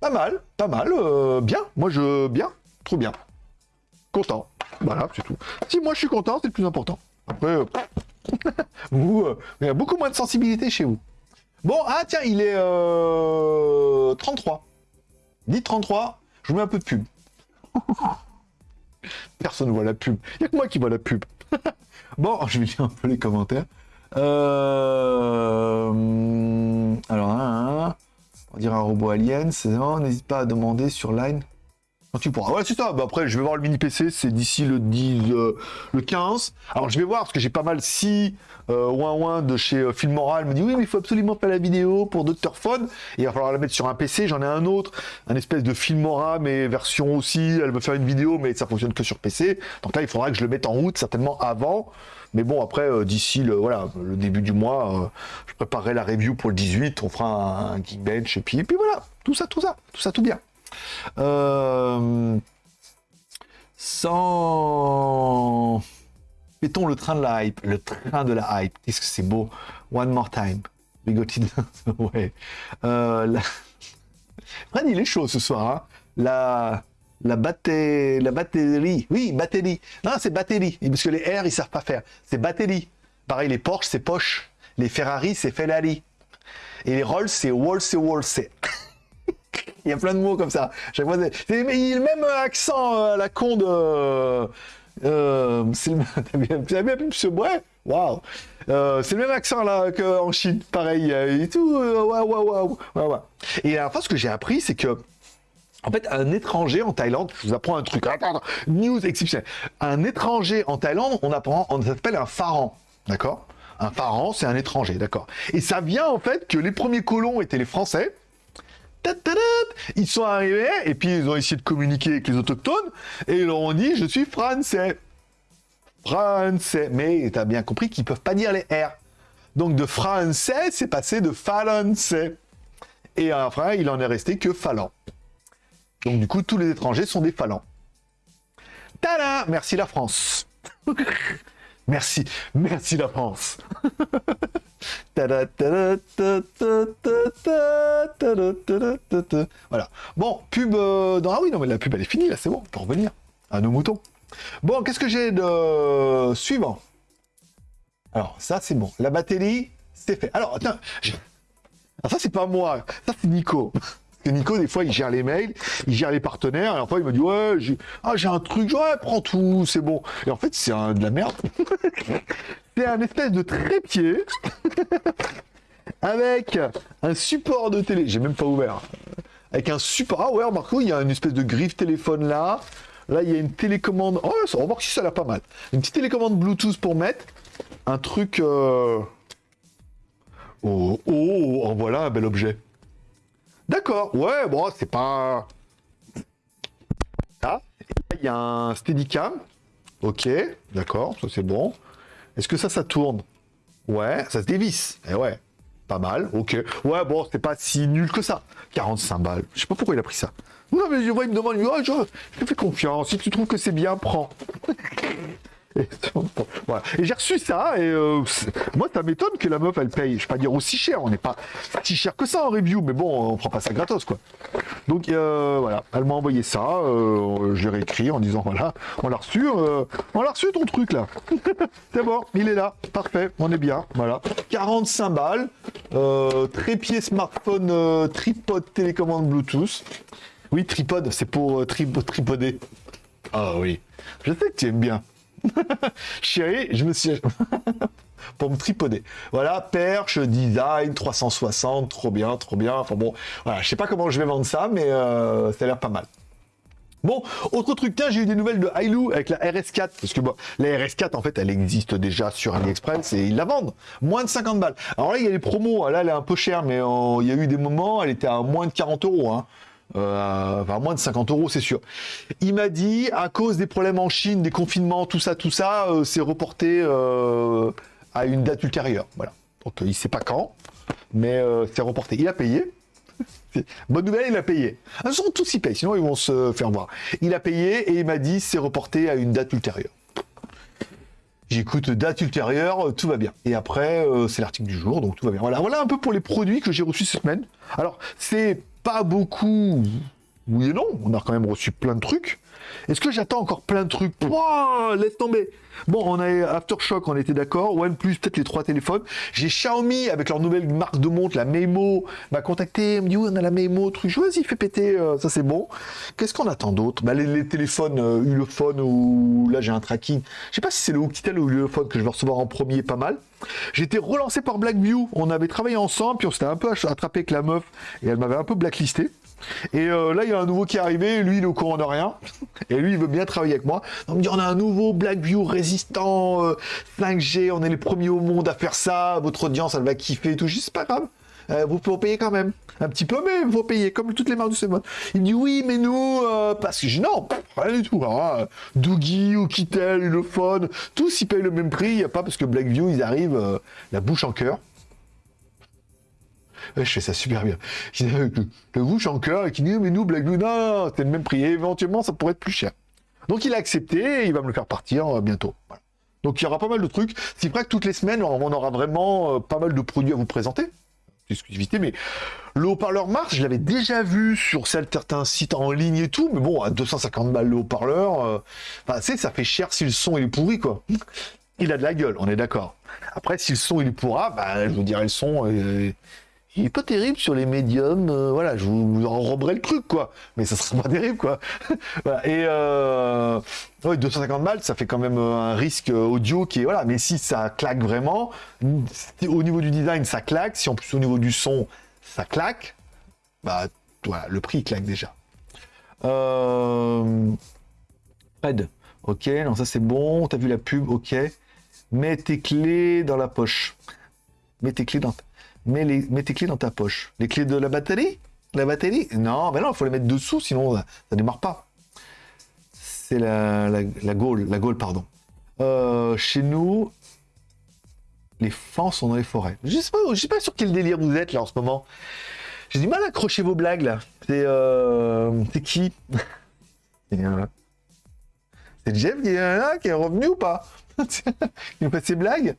Pas mal, pas mal, euh, bien. Moi, je, bien, trop bien. Content. Voilà, c'est tout. Si moi je suis content, c'est le plus important. Après, euh, vous, il y a beaucoup moins de sensibilité chez vous. Bon, ah tiens, il est 33. Dites 33, je vous mets un peu de pub. Personne ne voit la pub. Il n'y a que moi qui vois la pub. bon, je vais lire un peu les commentaires. Euh, alors, hein. on dirait un robot alien. C'est n'hésite pas à demander sur Line tu pourras. Ouais, c'est ça. Bah, après, je vais voir le mini PC, c'est d'ici le 10, euh, le 15. Alors, je vais voir, parce que j'ai pas mal si euh, ouin ouin de chez euh, Filmoral me dit oui, mais il faut absolument pas la vidéo pour Dr. Phone. Et il va falloir la mettre sur un PC. J'en ai un autre, un espèce de Filmora, mais version aussi. Elle veut faire une vidéo, mais ça fonctionne que sur PC. Donc là, il faudra que je le mette en route, certainement avant. Mais bon, après, euh, d'ici le, voilà, le début du mois, je préparerai la review pour le 18. On fera un, Geekbench. Et puis voilà, tout ça, tout ça, tout ça, tout bien. Euh, sans... Mettons le train de la hype. Le train de la hype. Qu'est-ce que c'est beau. One more time. It. ouais. Euh, la... Fred, il est chaud ce soir. Hein. La... La, batterie, oui, batterie. Non, c'est batterie, parce que les R, ils savent pas faire. C'est batterie. Pareil, les Porsche, c'est Porsche. Les Ferrari, c'est Ferrari. Et les Rolls, c'est Wall, c'est Wall, c'est... Il y a plein de mots comme ça. Chaque fois, c'est le même accent euh, à la con de. Euh, c'est le ouais, waouh. Euh, le même accent là qu'en Chine, pareil et tout. Waouh, waouh, waouh, Et la fois, ce que j'ai appris, c'est que en fait, un étranger en Thaïlande, je vous apprends un truc, attends, news exceptionnelle. Un étranger en Thaïlande, on apprend, on s'appelle un pharaon, d'accord? Un pharaon, c'est un étranger, d'accord Et ça vient en fait que les premiers colons étaient les Français, ils sont arrivés et puis ils ont essayé de communiquer avec les autochtones et ils leur ont dit je suis français. Français. Mais tu as bien compris qu'ils peuvent pas dire les R. Donc de français, c'est passé de français. Et enfin, il en est resté que falant. Donc du coup, tous les étrangers sont des falans. Tada Merci la France. merci, merci la France. voilà. Bon, pub euh, dans... Ah oui, non, mais la pub, elle est finie, là, c'est bon, on peut revenir à nos moutons. Bon, qu'est-ce que j'ai de suivant? Alors, ça, c'est bon. La batterie, c'est fait. Alors, attends, Alors, ça, c'est pas moi, ça, c'est Nico. Que Nico, des fois, il gère les mails, il gère les partenaires, et fois, il me dit Ouais, j'ai ah, un truc, ouais, prends tout, c'est bon. Et en fait, c'est de la merde. c'est un espèce de trépied avec un support de télé. J'ai même pas ouvert. Avec un support. Ah ouais, Marco, il y a une espèce de griffe téléphone là. Là, il y a une télécommande. Oh, va voir si ça l'a pas mal. Une petite télécommande Bluetooth pour mettre. Un truc. Euh, oh, oh, oh, voilà un bel objet. D'accord, ouais, bon, c'est pas... Là, il y a un Steadicam. Ok, d'accord, ça c'est bon. Est-ce que ça, ça tourne? Ouais, ça se dévisse. Eh ouais, pas mal, ok. Ouais, bon, c'est pas si nul que ça. 45 balles. Je sais pas pourquoi il a pris ça. Non, mais je vois, il me demande, oh, je, je te fais confiance. Si tu trouves que c'est bien, prends. Et, j'ai reçu ça, et euh, moi, ça m'étonne que la meuf, elle paye, je vais pas dire aussi cher, on n'est pas si cher que ça en review, mais bon, on prend pas ça gratos, quoi. Donc, euh, voilà, elle m'a envoyé ça, euh, j'ai réécrit en disant, voilà, on l'a reçu, on l'a reçu ton truc, là. C'est bon, il est là, parfait, on est bien, voilà. 45 balles, trépied smartphone, tripod télécommande Bluetooth. Oui, tripod, c'est pour tripoder. Ah oui, je sais que tu aimes bien. Chérie, je me suis... pour me tripoder. Voilà, perche, design, 360, trop bien, trop bien. Enfin bon, voilà, je sais pas comment je vais vendre ça, mais euh, ça a l'air pas mal. Bon, autre truc, tiens, j'ai eu des nouvelles de Hailu avec la RS4, parce que bon, la RS4, en fait, elle existe déjà sur AliExpress et ils la vendent. Moins de 50 balles. Alors là, il y a les promos, là, elle est un peu chère, mais euh, il y a eu des moments, elle était à moins de 40 euros. Hein. Euh, moins de 50 euros, c'est sûr. Il m'a dit, à cause des problèmes en Chine, des confinements, tout ça, tout ça, euh, c'est reporté euh, à une date ultérieure. Voilà. Donc, il sait pas quand, mais c'est reporté. Il a payé. Bonne nouvelle, il a payé. Ils sont tous y payent, sinon ils vont se faire voir. Il a payé et il m'a dit, c'est reporté à une date ultérieure. J'écoute date ultérieure, tout va bien. Et après, c'est l'article du jour, donc tout va bien. Voilà, voilà un peu pour les produits que j'ai reçus cette semaine. Alors, c'est pas beaucoup. Oui et non, on a quand même reçu plein de trucs. Est-ce que j'attends encore plein de trucs Laisse tomber. Bon, on a Aftershock, on était d'accord. OnePlus, peut-être les trois téléphones. J'ai Xiaomi avec leur nouvelle marque de montre, la Memo, m'a contacté, me dit oui, on a la Memo, truc. Je vas-y, fais péter, euh, ça c'est bon. Qu'est-ce qu'on attend d'autre? Bah, les, téléphones euh, Ulefone ou là j'ai un tracking. Je sais pas si c'est le Oukitel ou Ulefone que je vais recevoir en premier, pas mal. J'ai été relancé par Blackview. On avait travaillé ensemble, puis on s'était un peu attrapé avec la meuf et elle m'avait un peu blacklisté. Et euh, là, il y a un nouveau qui est arrivé, lui, il est au courant de rien. Et lui, il veut bien travailler avec moi. Il me dit, on a un nouveau Blackview résistant 5G, euh, on est les premiers au monde à faire ça, votre audience, elle va kiffer et tout. Je dis, c'est pas grave. Euh, vous pouvez payer quand même. Un petit peu, mais vous payer, comme toutes les marques du Semon. Il me dit, oui, mais nous, parce que je non, rien du tout. Alors, Doogie, Oukitel, tous, ils payent le même prix. Il n'y a pas parce que Blackview, ils arrivent la bouche en cœur. Je fais ça super bien. Le bouche en cœur et qui dit mais nous Black Blue, non, c'est le même prix. Éventuellement, ça pourrait être plus cher. Donc il a accepté et il va me le faire partir euh, bientôt. Donc il y aura pas mal de trucs. C'est vrai que toutes les semaines, on aura vraiment euh, pas mal de produits à vous présenter. Exclusivité, mais le haut-parleur Mars, je l'avais déjà vu sur certains sites en ligne et tout, mais bon, à 250 balles le haut-parleur, euh, ça fait cher si le son est pourri, quoi. Il a de la gueule, on est d'accord. Après, si le son il pourra, bah, je vous dirais le son, il est pas terrible sur les médiums, euh, voilà, je vous, enroberai le truc, quoi. Mais ça sera pas terrible, quoi. Et euh, 250 balles, ça fait quand même euh, un risque euh, audio qui est, voilà. Mais si ça claque vraiment, au niveau du design, ça claque. Si en plus au niveau du son, ça claque, bah voilà, le prix claque déjà. Euh... Ok, non ça c'est bon. T'as vu la pub, ok. Mets tes clés dans la poche. Mets tes clés dans ta mets, tes clés dans ta poche. Les clés de la batterie? La batterie? Non, ben non, il faut les mettre dessous, sinon ça, ne démarre pas. C'est la, la, la Gaule, pardon. Euh, chez nous, les fans sont dans les forêts. Je sais pas, sais pas sur quel délire vous êtes là en ce moment. J'ai du mal à accrocher vos blagues là. C'est euh, qui? Euh, C'est Jeff qui est, qui est revenu ou pas? Il fait ses blagues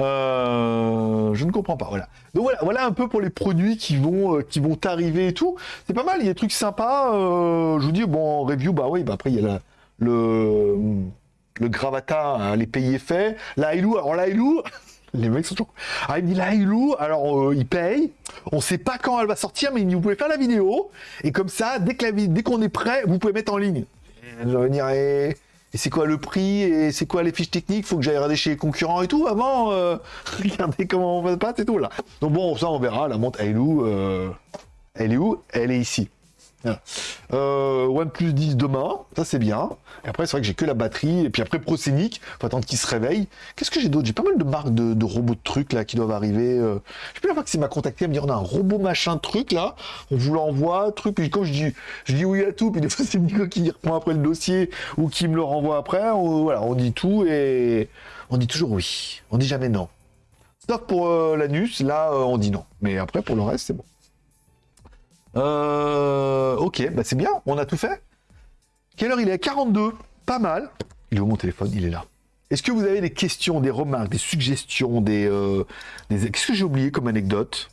euh, je ne comprends pas. Voilà. Donc voilà, voilà un peu pour les produits qui vont euh, qui vont arriver et tout. C'est pas mal. Il y a des trucs sympas. Euh, je vous dis bon review bah oui bah après il y a la, le le Gravata hein, les pays faits. La Hilou alors la les mecs sont toujours. Ah, il dit la alors il paye. On sait pas quand elle va sortir, mais vous pouvez faire la vidéo. Et comme ça, dès dès qu'on est prêt, vous pouvez mettre en ligne. Je vais venir et et c'est quoi le prix et c'est quoi les fiches techniques? Faut que j'aille regarder chez les concurrents et tout avant. Euh, regardez comment on passe et tout là. Donc bon, ça on verra. La montre, elle est où euh, Elle est où? Elle est ici. Euh, OnePlus 10 demain, ça c'est bien. Et après, c'est vrai que j'ai que la batterie. Et puis après, Proscenic, faut attendre qu'il se réveille. Qu'est-ce que j'ai d'autre? J'ai pas mal de marques de, robots de trucs là qui doivent arriver. Euh... Je sais plus la c'est m'a contacté, à me dire on a un robot machin truc là, on vous l'envoie, truc. Puis quand je dis, je dis oui à tout, puis des fois c'est Nico qui reprend après le dossier ou qui me le renvoie après. voilà, on dit tout et on dit toujours oui. On dit jamais non. Sauf pour euh, l'anus, là euh, on dit non. Mais après pour le reste, c'est bon. Euh, ok, bah c'est bien, on a tout fait. Quelle heure il est? 42, pas mal. Il est où mon téléphone? Il est là. Est-ce que vous avez des questions, des remarques, des suggestions, des... Euh, Qu'est-ce que j'ai oublié comme anecdote?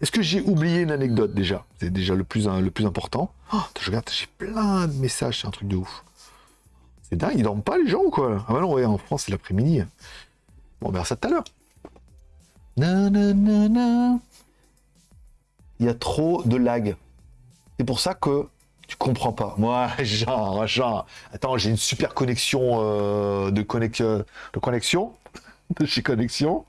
Est-ce que j'ai oublié une anecdote déjà? C'est déjà le plus, le plus important. Oh, je regarde, j'ai plein de messages, c'est un truc de ouf. C'est dingue, ils dorment pas les gens ou quoi? Ah bah non, ouais, en France c'est l'après-midi. Bon, on verra ça tout à l'heure il y a trop de lag. C'est pour ça que tu comprends pas. Moi, genre, genre, attends, j'ai une super connexion euh, de, connexion, de connexion de chez Connexion.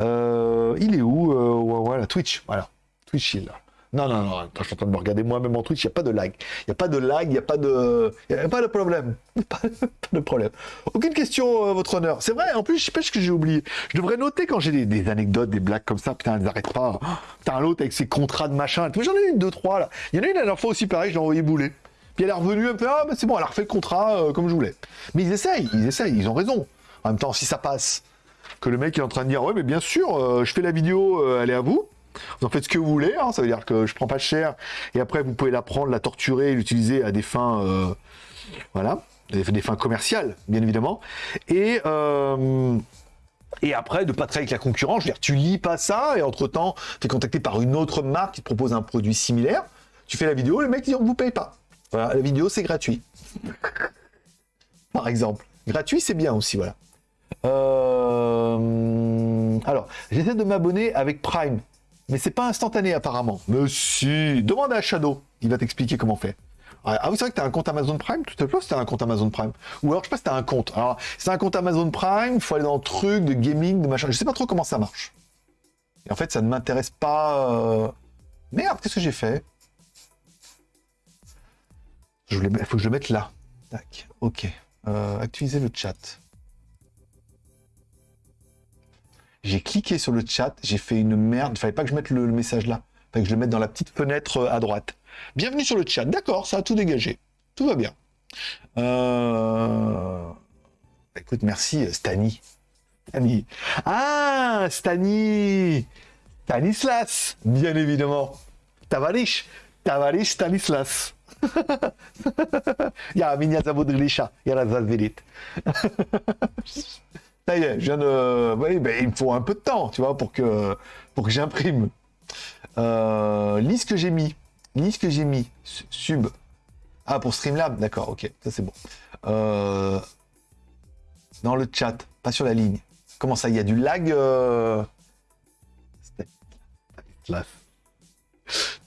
Euh, il est où euh, Voilà, Twitch. Voilà, Twitch, il est là. Non, non, non, je suis en train de me regarder moi-même en Twitch, il n'y a pas de lag. Il n'y a pas de lag, il n'y a pas de. Il a pas de problème. Pas, de problème. Aucune question, euh, votre honneur. C'est vrai, en plus, je sais pas ce que j'ai oublié. Je devrais noter quand j'ai des, anecdotes, des blagues comme ça, putain, elles n'arrêtent pas. Putain, l'autre avec ses contrats de machin. J'en ai une, deux, trois, là. Il y en a une la dernière fois aussi, pareil, je l'ai envoyé bouler. Puis elle est revenue, elle me fait, ah, bah, c'est bon, elle a refait le contrat euh, comme je voulais. Mais ils essayent, ils essayent, ils ont raison. En même temps, si ça passe, que le mec est en train de dire, ouais, mais bien sûr, euh, je fais la vidéo, elle est à vous. Vous en faites ce que vous voulez, hein. ça veut dire que je prends pas cher, et après vous pouvez la prendre, la torturer, l'utiliser à des fins, euh, voilà, des, fins commerciales, bien évidemment. Et euh, et après, de pas travailler avec la concurrence, je veux dire, tu lis pas ça, et entre-temps, tu es contacté par une autre marque qui te propose un produit similaire, tu fais la vidéo, le mec dit on vous paye pas. Voilà, la vidéo c'est gratuit. par exemple. Gratuit, c'est bien aussi, voilà. Euh, alors, j'essaie de m'abonner avec Prime. Mais c'est pas instantané apparemment. Mais si, demande à Shadow, il va t'expliquer comment faire. Ah oui, c'est vrai que tu as un compte Amazon Prime, tout à fait, c'était un compte Amazon Prime. Ou alors, je sais pas si tu un compte. Alors, c'est un compte Amazon Prime, il faut aller dans le truc de gaming, de machin. Je sais pas trop comment ça marche. Et en fait, ça ne m'intéresse pas. Euh... Merde, qu'est-ce que j'ai fait? Je voulais... Faut que je le mette là. Tac, ok. Euh, le chat. J'ai cliqué sur le chat, j'ai fait une merde. Il ne fallait pas que je mette le, message là. Il fallait que je le mette dans la petite fenêtre euh, à droite. Bienvenue sur le chat. D'accord, ça a tout dégagé. Tout va bien. Euh, bah, écoute, merci euh, Stani. Stani. Ah, Stani Stanislas, bien évidemment. Tavarish. Tavarish Stanislas? ja, minha zabudrilisha. Ja, das ça y est, je viens de... Oui, ben, il me faut un peu de temps, tu vois, pour que, pour que j'imprime. Euh, lis ce que j'ai mis. Lis ce que j'ai mis. Sub. Ah, pour Streamlab, d'accord, ok, ça c'est bon. Euh, dans le chat, pas sur la ligne. Comment ça, il y a du lag euh... Stanislas.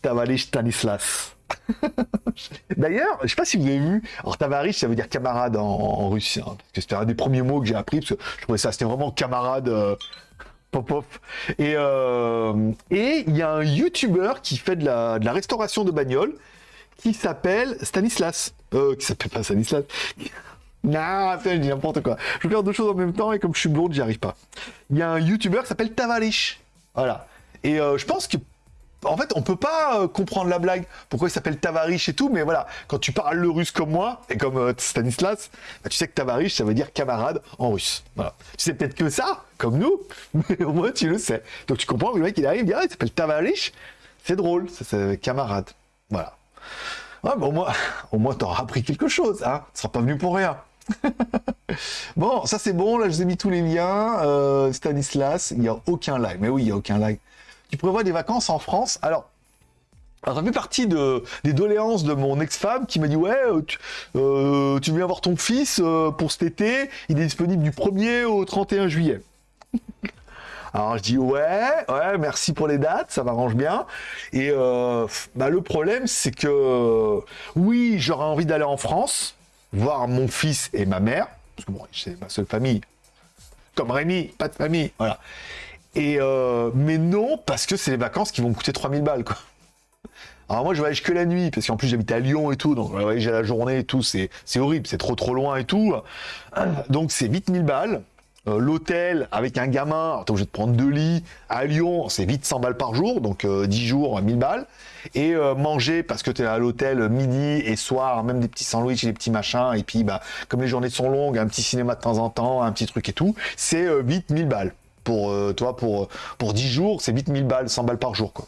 Tavalish Stanislas. D'ailleurs, je sais pas si vous avez vu, alors Tavarish, ça veut dire camarade en, russe, hein, parce que c'était un des premiers mots que j'ai appris, parce que je trouvais ça, c'était vraiment camarade euh, pop-pop. Et euh, et il y a un YouTuber qui fait de la, restauration de bagnoles, qui s'appelle Stanislas. Euh, qui s'appelle pas Stanislas. Non, je dis n'importe quoi. Je veux faire deux choses en même temps et comme je suis blonde, j'y arrive pas. Il y a un YouTuber qui s'appelle Tavarish. Voilà. Et euh, je pense que en fait, on peut pas euh, comprendre la blague, pourquoi il s'appelle Tavarish et tout, mais voilà, quand tu parles le russe comme moi, et comme euh, Stanislas, bah, tu sais que Tavarish, ça veut dire camarade en russe. Tu sais peut-être que ça, comme nous, mais au moins tu le sais. Donc tu comprends, le mec il arrive, il dit, ah, s'appelle Tavarish, c'est drôle, c'est camarade. Voilà. Ouais, au moins, au moins t'auras appris quelque chose, hein. Tu seras pas venu pour rien. bon, ça c'est bon, là je vous ai mis tous les liens. Euh, Stanislas, il n'y a aucun live. Mais oui, il n'y a aucun live tu prévois des vacances en France. Alors, ça fait partie de, des doléances de mon ex-femme qui m'a dit Ouais, euh, tu, euh, viens voir ton fils euh, pour cet été, il est disponible du 1er au 31 juillet. Alors je dis ouais, ouais, merci pour les dates, ça m'arrange bien. Et bah, le problème, c'est que oui, j'aurais envie d'aller en France, voir mon fils et ma mère, parce que bon, c'est ma seule famille. Comme Rémi, pas de famille, voilà. Et euh, mais non, parce que c'est les vacances qui vont me coûter 3000 balles, quoi. Alors moi, je voyage que la nuit, parce qu'en plus, j'habite à Lyon et tout, donc je à la journée et tout, c'est horrible, c'est trop trop loin et tout. Donc c'est vite 1000 balles. Euh, l'hôtel avec un gamin, t'es obligé de prendre deux lits à Lyon, c'est vite 100 balles par jour, donc 10 euh, jours, 1000 balles. Et euh, manger parce que t'es à l'hôtel midi et soir, même des petits sandwichs et des petits machins, et puis bah comme les journées sont longues, un petit cinéma de temps en temps, un petit truc et tout, c'est vite 1000 balles pour euh, toi pour pour 10 jours, c'est vite 1000 balles, 100 balles par jour quoi.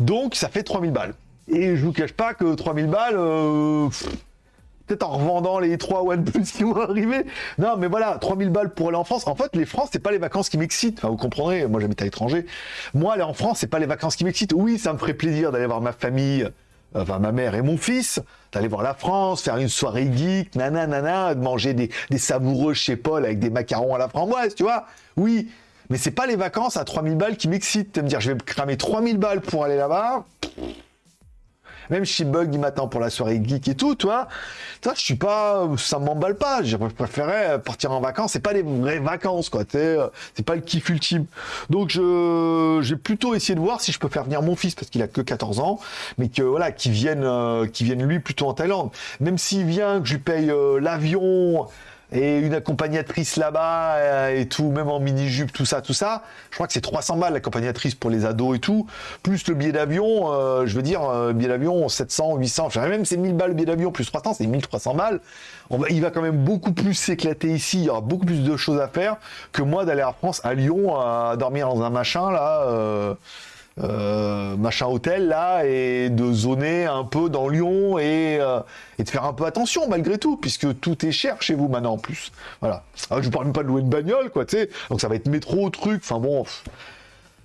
Donc ça fait 3000 balles. Et je vous cache pas que 3000 balles euh, peut-être en revendant les 3 OnePlus qui vont arriver. Non, mais voilà, 3000 balles pour aller en France. En fait, les France, c'est pas les vacances qui m'excitent. Enfin, vous comprendrez, moi j'habite à l'étranger. Moi, aller en France, c'est pas les vacances qui m'excitent. Oui, ça me ferait plaisir d'aller voir ma famille, enfin ma mère et mon fils, d'aller voir la France, faire une soirée geek, nanana, de manger des, des savoureux chez Paul avec des macarons à la framboise, tu vois. Oui, mais c'est pas les vacances à 3000 balles qui m'excitent. De me dire, je vais cramer 3000 balles pour aller là-bas. Même si Bug, il m'attend pour la soirée geek et tout, toi. Toi, je suis pas, ça m'emballe pas. Je préférais partir en vacances. C'est pas les vraies vacances, quoi. C'est pas le kiff ultime. Donc, je, j'ai plutôt essayé de voir si je peux faire venir mon fils parce qu'il a que 14 ans, mais que voilà, qu'il vienne, euh, vienne lui plutôt en Thaïlande. Même s'il vient, que je lui paye euh, l'avion, et une accompagnatrice là-bas euh, et tout, même en mini-jupe, tout ça, tout ça. Je crois que c'est 300 balles l'accompagnatrice pour les ados et tout, plus le billet d'avion, euh, je veux dire, euh, billet d'avion 700, 800, enfin même c'est 1000 balles le billet d'avion plus 300, c'est 1300 balles. On va, il va quand même beaucoup plus s'éclater ici, il y aura beaucoup plus de choses à faire que moi d'aller en France, à Lyon, à dormir dans un machin là. Euh, euh, machin hôtel là et de zoner un peu dans Lyon et, euh, et, de faire un peu attention malgré tout puisque tout est cher chez vous maintenant en plus. Voilà. Alors, je vous parle même pas de louer une bagnole quoi tu sais. Donc ça va être métro truc enfin bon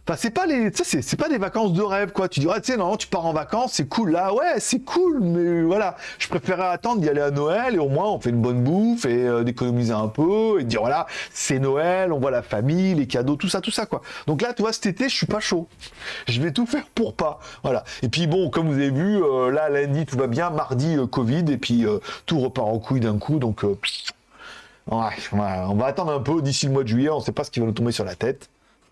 Enfin, c'est pas les, c'est, pas des vacances de rêve, quoi. Tu dirais, tu sais, non, tu pars en vacances, c'est cool. Là, ouais, c'est cool, mais voilà. Je préférais attendre d'y aller à Noël et au moins on fait une bonne bouffe et euh, d'économiser un peu et de dire, voilà, c'est Noël, on voit la famille, les cadeaux, tout ça, tout ça, quoi. Donc là, tu vois, cet été, je suis pas chaud. Je vais tout faire pour pas. Voilà. Et puis bon, comme vous avez vu, euh, là, lundi, tout va bien. Mardi, euh, Covid et puis tout repart en couille d'un coup. Donc, ouais, on va attendre un peu d'ici le mois de juillet. On sait pas ce qui va nous tomber sur la tête.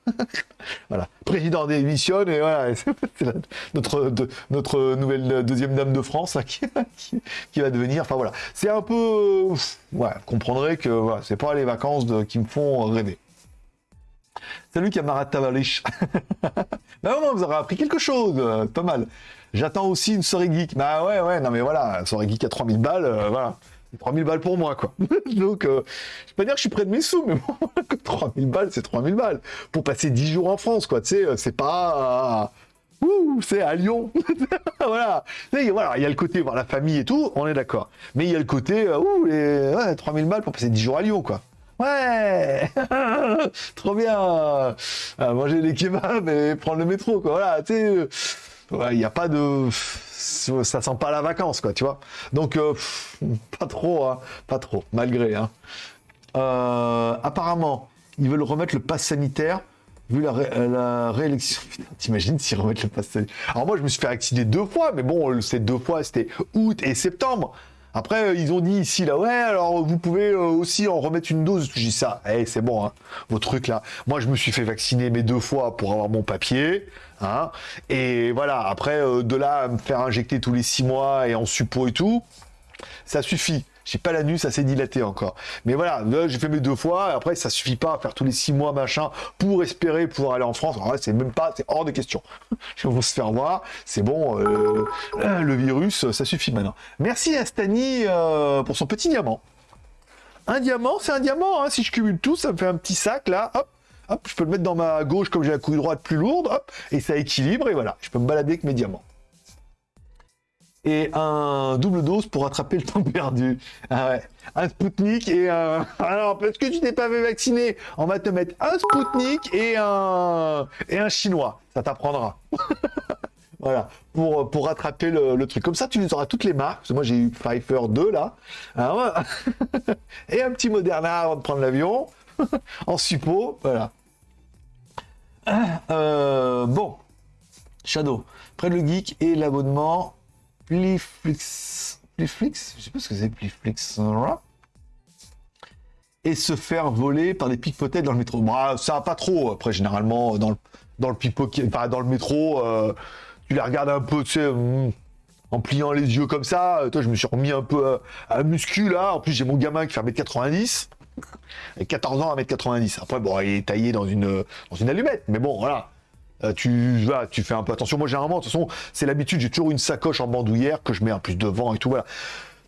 voilà, président démissionne et voilà, c'est notre, notre nouvelle deuxième dame de France qui, va devenir. Enfin voilà, c'est un peu, ouais, vous comprendrez que voilà, c'est pas les vacances qui me font rêver. Salut camarade Tavalish. bah non, vous aurez appris quelque chose, euh, pas mal. J'attends aussi une soirée geek. Bah ouais, ouais, non mais voilà, soirée geek à 3000 balles, euh, voilà. C'est 3000 balles pour moi, quoi. Donc, euh, je vais pas dire que je suis près de mes sous, mais bon, 3000 balles, c'est 3000 balles. Pour passer 10 jours en France, quoi, tu sais, euh, c'est pas... Ouh, c'est à Lyon. voilà. voilà, il y a le côté voir la famille et tout, on est d'accord. Mais il y a le côté, euh, ouh, les ouais, 3000 balles pour passer 10 jours à Lyon, quoi. Ouais Trop bien Manger des kebabs et prendre le métro, quoi. Voilà, tu sais, il n'y a pas de ça sent pas la vacance, quoi, tu vois. Donc, euh, pas trop, hein, pas trop, malgré. Hein. Euh, apparemment, ils veulent remettre le pass sanitaire vu la, réélection. T'imagines s'ils remettent le pass sanitaire? Alors moi, je me suis fait vacciner deux fois, mais bon, ces deux fois, c'était août et septembre. Après, euh, ils ont dit ici, là, ouais, alors vous pouvez euh, aussi en remettre une dose. Je dis ça, hey, eh, c'est bon, hein, vos trucs là. Moi, je me suis fait vacciner mes deux fois pour avoir mon papier. Hein, et voilà, après, euh, de là à me faire injecter tous les six mois et en suppos et tout, ça suffit. J'ai pas la nuit, ça s'est dilaté encore. Mais voilà, j'ai fait mes deux fois, après, ça suffit pas à faire tous les six mois, machin, pour espérer pouvoir aller en France. C'est même pas, c'est hors de question. Je vais se faire voir, c'est bon, euh, le virus, ça suffit maintenant. Merci à Stani euh, pour son petit diamant. Un diamant, c'est un diamant, hein. si je cumule tout, ça me fait un petit sac, là, hop, hop, je peux le mettre dans ma gauche comme j'ai la couille droite plus lourde, hop, et ça équilibre, et voilà, je peux me balader avec mes diamants et un double dose pour rattraper le temps perdu. Ah. Un Spoutnik et un... Alors, parce que tu t'es pas fait vacciner, on va te mettre un Spoutnik et un... et un Chinois. Ça t'apprendra. voilà, pour, pour rattraper le, truc. Comme ça, tu auras toutes les marques. Moi, j'ai eu Pfeiffer 2, là. et un petit Moderna avant de prendre l'avion. en suppos, voilà. Euh, bon. Shadow. Près le geek et l'abonnement Pliflix, Pliflix, je sais pas ce que c'est Pliflix, et se faire voler par des pickpockets dans le métro. Bah, ça pas trop, après, généralement, dans le, dans le pickpocket, enfin, dans le métro, euh, tu les regardes un peu, tu sais, hmm, en pliant les yeux comme ça. Toi, je me suis remis un peu à, à muscu, là. En plus, j'ai mon gamin qui fait 1m90. Et 14 ans à 1m90. Après, bon, il est taillé dans une, dans une allumette. Mais bon, voilà. Euh, tu vas, tu fais un peu attention. Moi, généralement, de toute façon, c'est l'habitude, j'ai toujours une sacoche en bandoulière que je mets un plus devant et tout, voilà.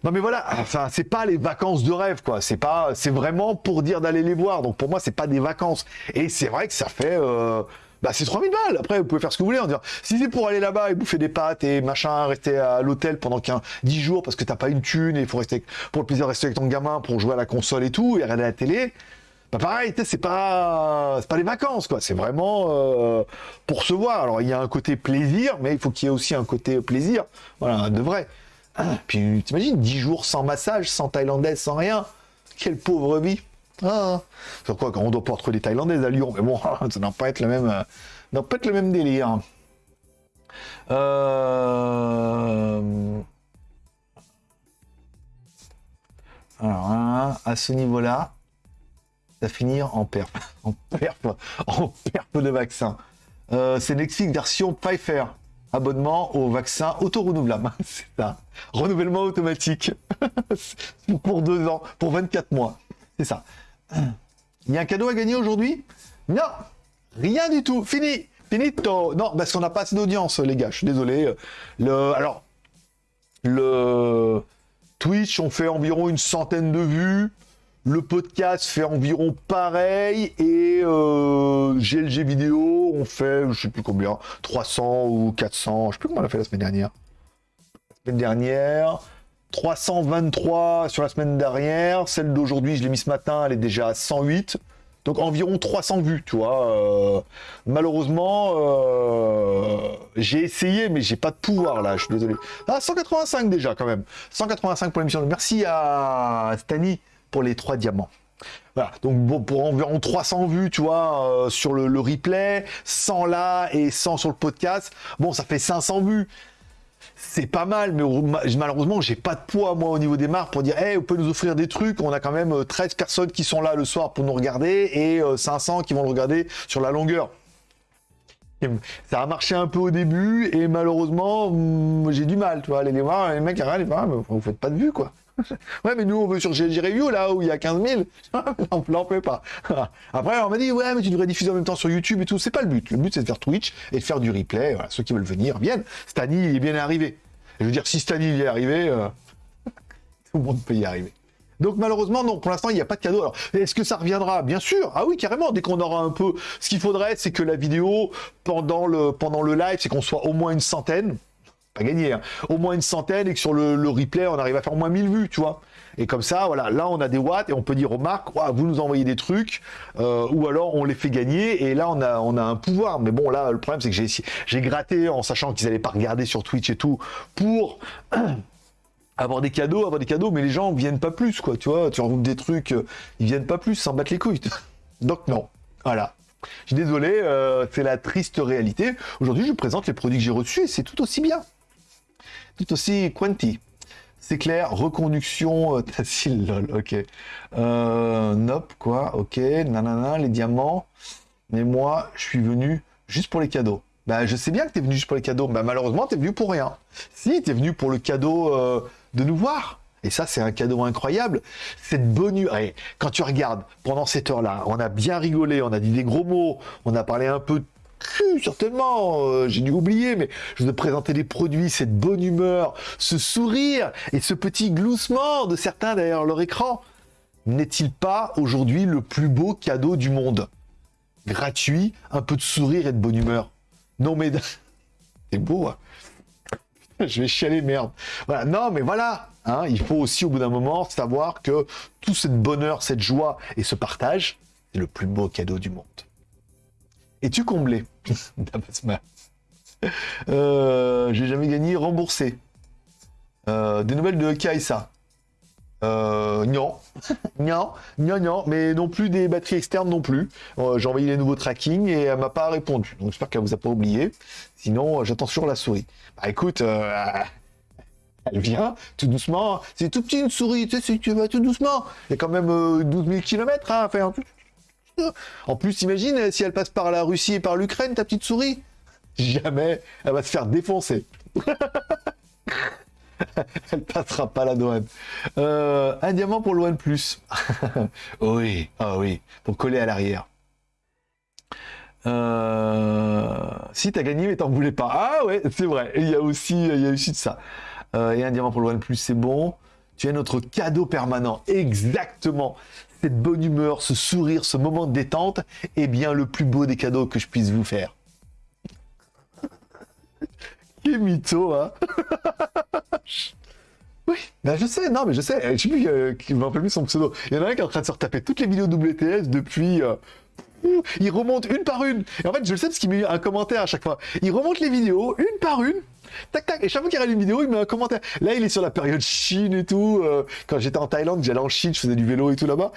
Non mais voilà, enfin c'est pas les vacances de rêve quoi, c'est pas, c'est vraiment pour dire d'aller les voir. Donc pour moi c'est pas des vacances. Et c'est vrai que ça fait, euh, bah c'est 3000 balles. Après vous pouvez faire ce que vous voulez en disant, si c'est pour aller là-bas et bouffer des pâtes et machin, rester à l'hôtel pendant 15, 10 jours parce que t'as pas une thune et il faut rester pour le plaisir de rester avec ton gamin pour jouer à la console et tout et regarder la télé. Bah pareil, c'est pas, pas les vacances, quoi. C'est vraiment euh, pour se voir. Alors, il y a un côté plaisir, mais il faut qu'il y ait aussi un côté plaisir. Voilà, de vrai. Ah, puis, t'imagines, 10 jours sans massage, sans thaïlandaise, sans rien. Quelle pauvre vie. Ah, sur quoi, quand on doit pas retrouver des thaïlandaises à Lyon. Mais bon, ça doit pas être le même, euh, pas être le même délire. Euh... Alors, hein, à ce niveau-là, finir en perf, en perf, en perf de vaccin. Euh, c'est Netflix version Pfeiffer. Abonnement au vaccin auto-renouvelable. c'est ça. Renouvellement automatique. pour deux ans, pour 24 mois. C'est ça. Il y a un cadeau à gagner aujourd'hui? Non Rien du tout. Fini Finito Non, parce qu'on n'a pas assez d'audience, les gars. Je suis désolé. Le, alors, le Twitch, on fait environ une centaine de vues. Le podcast fait environ pareil et euh, GLG vidéo, on fait, je sais plus combien, 300 ou 400, je sais plus comment on a fait la semaine dernière. La semaine dernière, 323 sur la semaine dernière, celle d'aujourd'hui, je l'ai mis ce matin, elle est déjà à 108. Donc environ 300 vues, tu vois. Euh, malheureusement, euh, j'ai essayé, mais j'ai pas de pouvoir là, je suis désolé. Ah, 185 déjà quand même. 185 pour l'émission. Merci à Stani les trois diamants. Voilà, donc pour environ 300 vues, tu vois, euh, sur le, replay, 100 là et 100 sur le podcast, bon, ça fait 500 vues. C'est pas mal, mais malheureusement, j'ai pas de poids, moi, au niveau des marques pour dire, hey, vous pouvez nous offrir des trucs. On a quand même 13 euh, personnes qui sont là le soir pour nous regarder et 500 euh, qui vont le regarder sur la longueur. Ça a marché un peu au début et malheureusement, mm, j'ai du mal, tu vois, les voir, les mecs, vous faites pas de vues, quoi. ouais, mais nous, on veut sur GLG Review, là où il y a 15 000. on n'en fait pas. Après, on m'a dit, ouais, mais tu devrais diffuser en même temps sur YouTube et tout. C'est pas le but. Le but, c'est de faire Twitch et de faire du replay. Voilà, ceux qui veulent venir viennent. Stani, il est bien arrivé. je veux dire, si Stani il est arrivé, euh, Tout le monde peut y arriver. Donc malheureusement, non, pour l'instant, il n'y a pas de cadeau. Est-ce que ça reviendra? Bien sûr. Ah oui, carrément. Dès qu'on aura un peu... Ce qu'il faudrait, c'est que la vidéo, pendant le, pendant le live, c'est qu'on soit au moins une centaine. Pas gagné, hein. Au moins une centaine et que sur le, replay, on arrive à faire au moins 1000 vues, tu vois. Et comme ça, voilà, là, on a des watts et on peut dire aux marques, vous nous envoyez des trucs, euh, ou alors on les fait gagner et là, on a, on a un pouvoir. Mais bon, là, le problème, c'est que j'ai gratté en sachant qu'ils n'allaient pas regarder sur Twitch et tout pour avoir des cadeaux, avoir des cadeaux, mais les gens viennent pas plus, quoi, tu vois, tu remontes des trucs, euh, ils viennent pas plus, s'en battent les couilles. Donc non, voilà. Je suis désolé, euh, c'est la triste réalité. Aujourd'hui, je présente les produits que j'ai reçus et c'est tout aussi bien. Tout aussi quanti. C'est clair, reconduction euh, lol, ok. Euh, nope, quoi, ok, nanana, les diamants. Mais moi, je suis venu juste pour les cadeaux. Bah, je sais bien que tu es venu juste pour les cadeaux. Bah, malheureusement, tu es venu pour rien. Si, tu es venu pour le cadeau euh, de nous voir. Et ça, c'est un cadeau incroyable. Cette bonne... quand tu regardes, pendant cette heure-là, on a bien rigolé, on a dit des gros mots, on a parlé un peu de certainement, euh, j'ai dû oublier, mais je vous ai présenté les produits, cette bonne humeur, ce sourire et ce petit gloussement de certains derrière leur écran. N'est-il pas aujourd'hui le plus beau cadeau du monde? Gratuit, un peu de sourire et de bonne humeur. Non mais... C'est beau, hein je vais chialer, merde. Voilà, non, mais voilà, hein, il faut aussi au bout d'un moment savoir que tout cette bonheur, cette joie et ce partage, c'est le plus beau cadeau du monde. Es-tu comblé euh, J'ai jamais gagné, remboursé. Euh, des nouvelles de Kaisa euh, non, non, non, non, mais non plus des batteries externes non plus. Euh, j'ai envoyé les nouveaux tracking et elle m'a pas répondu. Donc j'espère qu'elle vous a pas oublié. Sinon, euh, j'attends toujours la souris. Bah écoute, euh, elle vient tout doucement. C'est tout petit une souris, tu sais, tu vas tout doucement. Il y a quand même 12 000 km à faire. En plus, imagine si elle passe par la Russie et par l'Ukraine, ta petite souris. Jamais, elle va se faire défoncer. Elle passera pas la douane. Euh, un diamant pour le Plus. oui, ah oui, pour coller à l'arrière. Euh, si t'as gagné mais t'en voulais pas. Ah ouais, c'est vrai. Il y a aussi, il y a aussi de ça. Euh, et un diamant pour le Plus, c'est bon. Tu es notre cadeau permanent. Exactement. Cette bonne humeur, ce sourire, ce moment de détente est bien le plus beau des cadeaux que je puisse vous faire. Quel mytho, hein Oui, ben je sais, non mais je sais, je sais plus, euh, qui me rappelle son pseudo. Il y en a un qui est en train de se retaper toutes les vidéos WTS depuis... Euh, il remonte une par une. Et en fait, je le sais parce qu'il met un commentaire à chaque fois. Il remonte les vidéos une par une. Tac, tac. Et chaque fois qu'il regarde une vidéo, il met un commentaire. Là, il est sur la période Chine et tout. Euh, quand j'étais en Thaïlande, j'allais en Chine, je faisais du vélo et tout là-bas.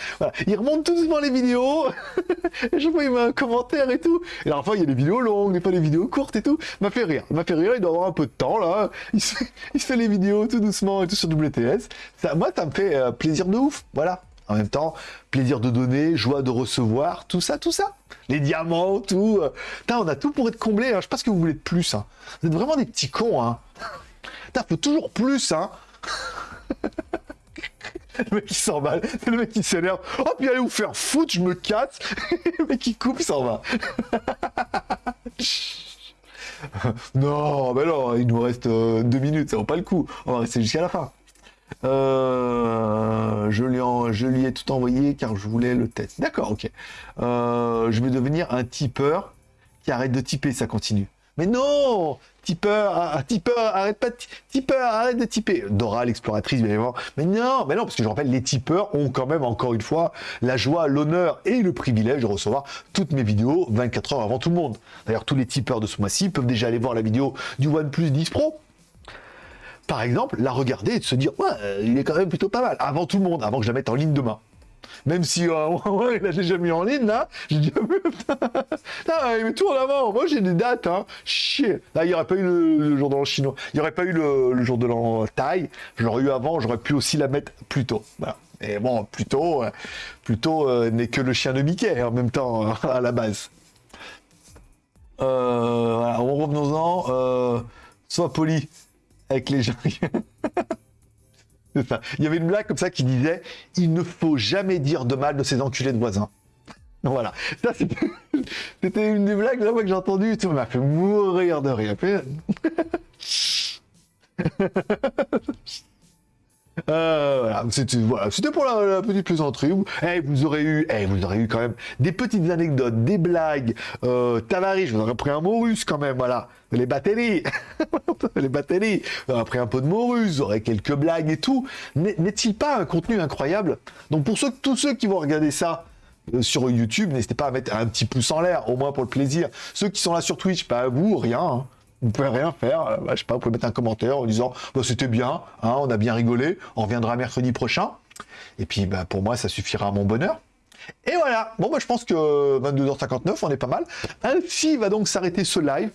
Il remonte tout doucement les vidéos. et chaque fois, il met un commentaire et tout. Et alors, fois, il y a des vidéos longues, des fois des vidéos courtes et tout. M'a fait rire. M'a fait rire. Il doit avoir un peu de temps, là. Il se, fait, les vidéos tout doucement et tout sur WTS. Ça, moi, ça me fait euh, plaisir de ouf. Voilà. En même temps, plaisir de donner, joie de recevoir, tout ça, tout ça. Les diamants, tout. Euh. Putain, on a tout pour être comblé. Hein. Je sais pas ce que vous voulez de plus. Hein. Vous êtes vraiment des petits cons. Hein. Faut toujours plus. Hein. le mec qui s'en va. Le mec qui s'énerve. Oh, puis allez vous faire foutre, je me casse. le mec qui coupe, il s'en va. non, mais non, il nous reste euh, deux minutes, ça vaut pas le coup. On va rester jusqu'à la fin. Euh, je, lui je lui ai tout envoyé car je voulais le test. D'accord, ok. Euh, je vais devenir un tipeur qui arrête de typer, ça continue. Mais non Tipeur, ah, ah, tipeur, arrête pas de tipeur, arrête de typer. Dora, l'exploratrice, bien évidemment. Mais non, mais non, parce que je rappelle, les tipeurs ont quand même, encore une fois, la joie, l'honneur et le privilège de recevoir toutes mes vidéos 24 heures avant tout le monde. D'ailleurs, tous les tipeurs de ce mois-ci peuvent déjà aller voir la vidéo du OnePlus 10 Pro par exemple, la regarder et de se dire, ouais, euh, il est quand même plutôt pas mal, avant tout le monde, avant que je la mette en ligne demain. Même si, euh, ouais, il l'a déjà mis en ligne, là, j'ai dit, ah, il met tout en avant, moi j'ai des dates, hein, chier. Là, il n'y aurait pas eu le, jour de l'an chinois, il n'y aurait pas eu le, jour de l'an taille, je eu avant, j'aurais pu aussi la mettre plus tôt, voilà. Et bon, plutôt, euh, plutôt n'est que le chien de Mickey en même temps, à la base. voilà, revenons-en, sois poli avec les gens. ça. Il y avait une blague comme ça qui disait il ne faut jamais dire de mal de ces enculés de voisins. Voilà. Ça, c'était une des blagues là, que j'ai entendu. Ça m'a fait mourir de rire. Euh, voilà, c'était pour la, petite plaisanterie. Eh, vous aurez eu, eh, vous aurez eu quand même des petites anecdotes, des blagues. Euh, Tavares, vous aurez pris un mot russe quand même, voilà. Les batteries, les batteries. Pris un peu de mot russe, vous aurez quelques blagues et tout. N'est-il pas un contenu incroyable? Donc pour ceux, tous ceux qui vont regarder ça, euh, sur YouTube, n'hésitez pas à mettre un petit pouce en l'air, au moins pour le plaisir. Ceux qui sont là sur Twitch, pas bah, vous, rien. Hein. Vous pouvez rien faire. Euh, bah, je sais pas, vous pouvez mettre un commentaire en disant bah, c'était bien, hein, on a bien rigolé, on reviendra mercredi prochain. Et puis bah, pour moi, ça suffira à mon bonheur. Et voilà. Bon, bah, je pense que 22h59, on est pas mal. Ainsi va donc s'arrêter ce live.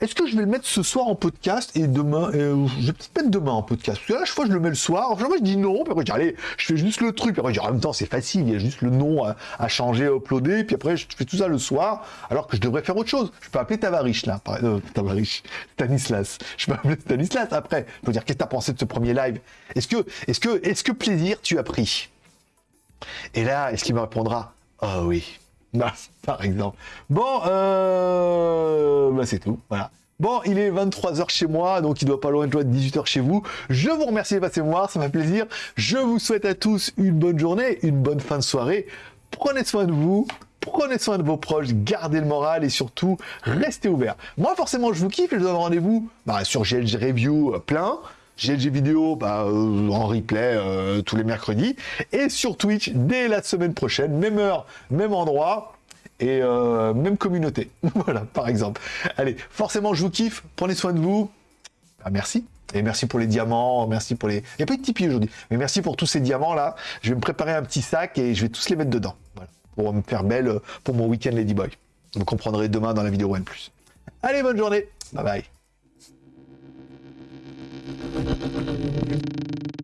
Est-ce que je vais le mettre ce soir en podcast et demain euh, Je vais peut-être mettre demain en podcast. Parce que là, chaque fois, je le mets le soir. Chaque fois, je dis non. Puis après, je dis allez, je fais juste le truc. Après, je dis en même temps, c'est facile. Il y a juste le nom à, changer, à uploader. Puis après, je fais tout ça le soir. Alors que je devrais faire autre chose. Je peux appeler Tavarich là. Euh, Tavarich. Stanislas. Je peux appeler Stanislas après. Je peux dire qu'est-ce que tu as pensé de ce premier live? Est-ce que, est-ce que, est-ce que plaisir tu as pris? Et là, est-ce qu'il me répondra? Oh oui. Bah, par exemple. Bon, euh... bah, c'est tout. Voilà. Bon, il est 23h chez moi, donc il doit pas loin de 18h chez vous. Je vous remercie de passer me voir, ça m'a plaisir. Je vous souhaite à tous une bonne journée, une bonne fin de soirée. Prenez soin de vous, prenez soin de vos proches, gardez le moral et surtout, restez ouverts. Moi, forcément, je vous kiffe et je donne rendez-vous bah, sur GLG Review euh, plein. GLG vidéo bah, euh, en replay euh, tous les mercredis et sur Twitch dès la semaine prochaine, même heure, même endroit et euh, même communauté. voilà, par exemple. Allez, forcément, je vous kiffe, prenez soin de vous. Ah, merci. Et merci pour les diamants, merci pour les... Il n'y a pas de Tipeee aujourd'hui, mais merci pour tous ces diamants-là. Je vais me préparer un petit sac et je vais tous les mettre dedans. Pour me faire belle pour mon week-end Ladyboy. Vous comprendrez demain dans la vidéo One+. Allez, bonne journée. Bye bye. thank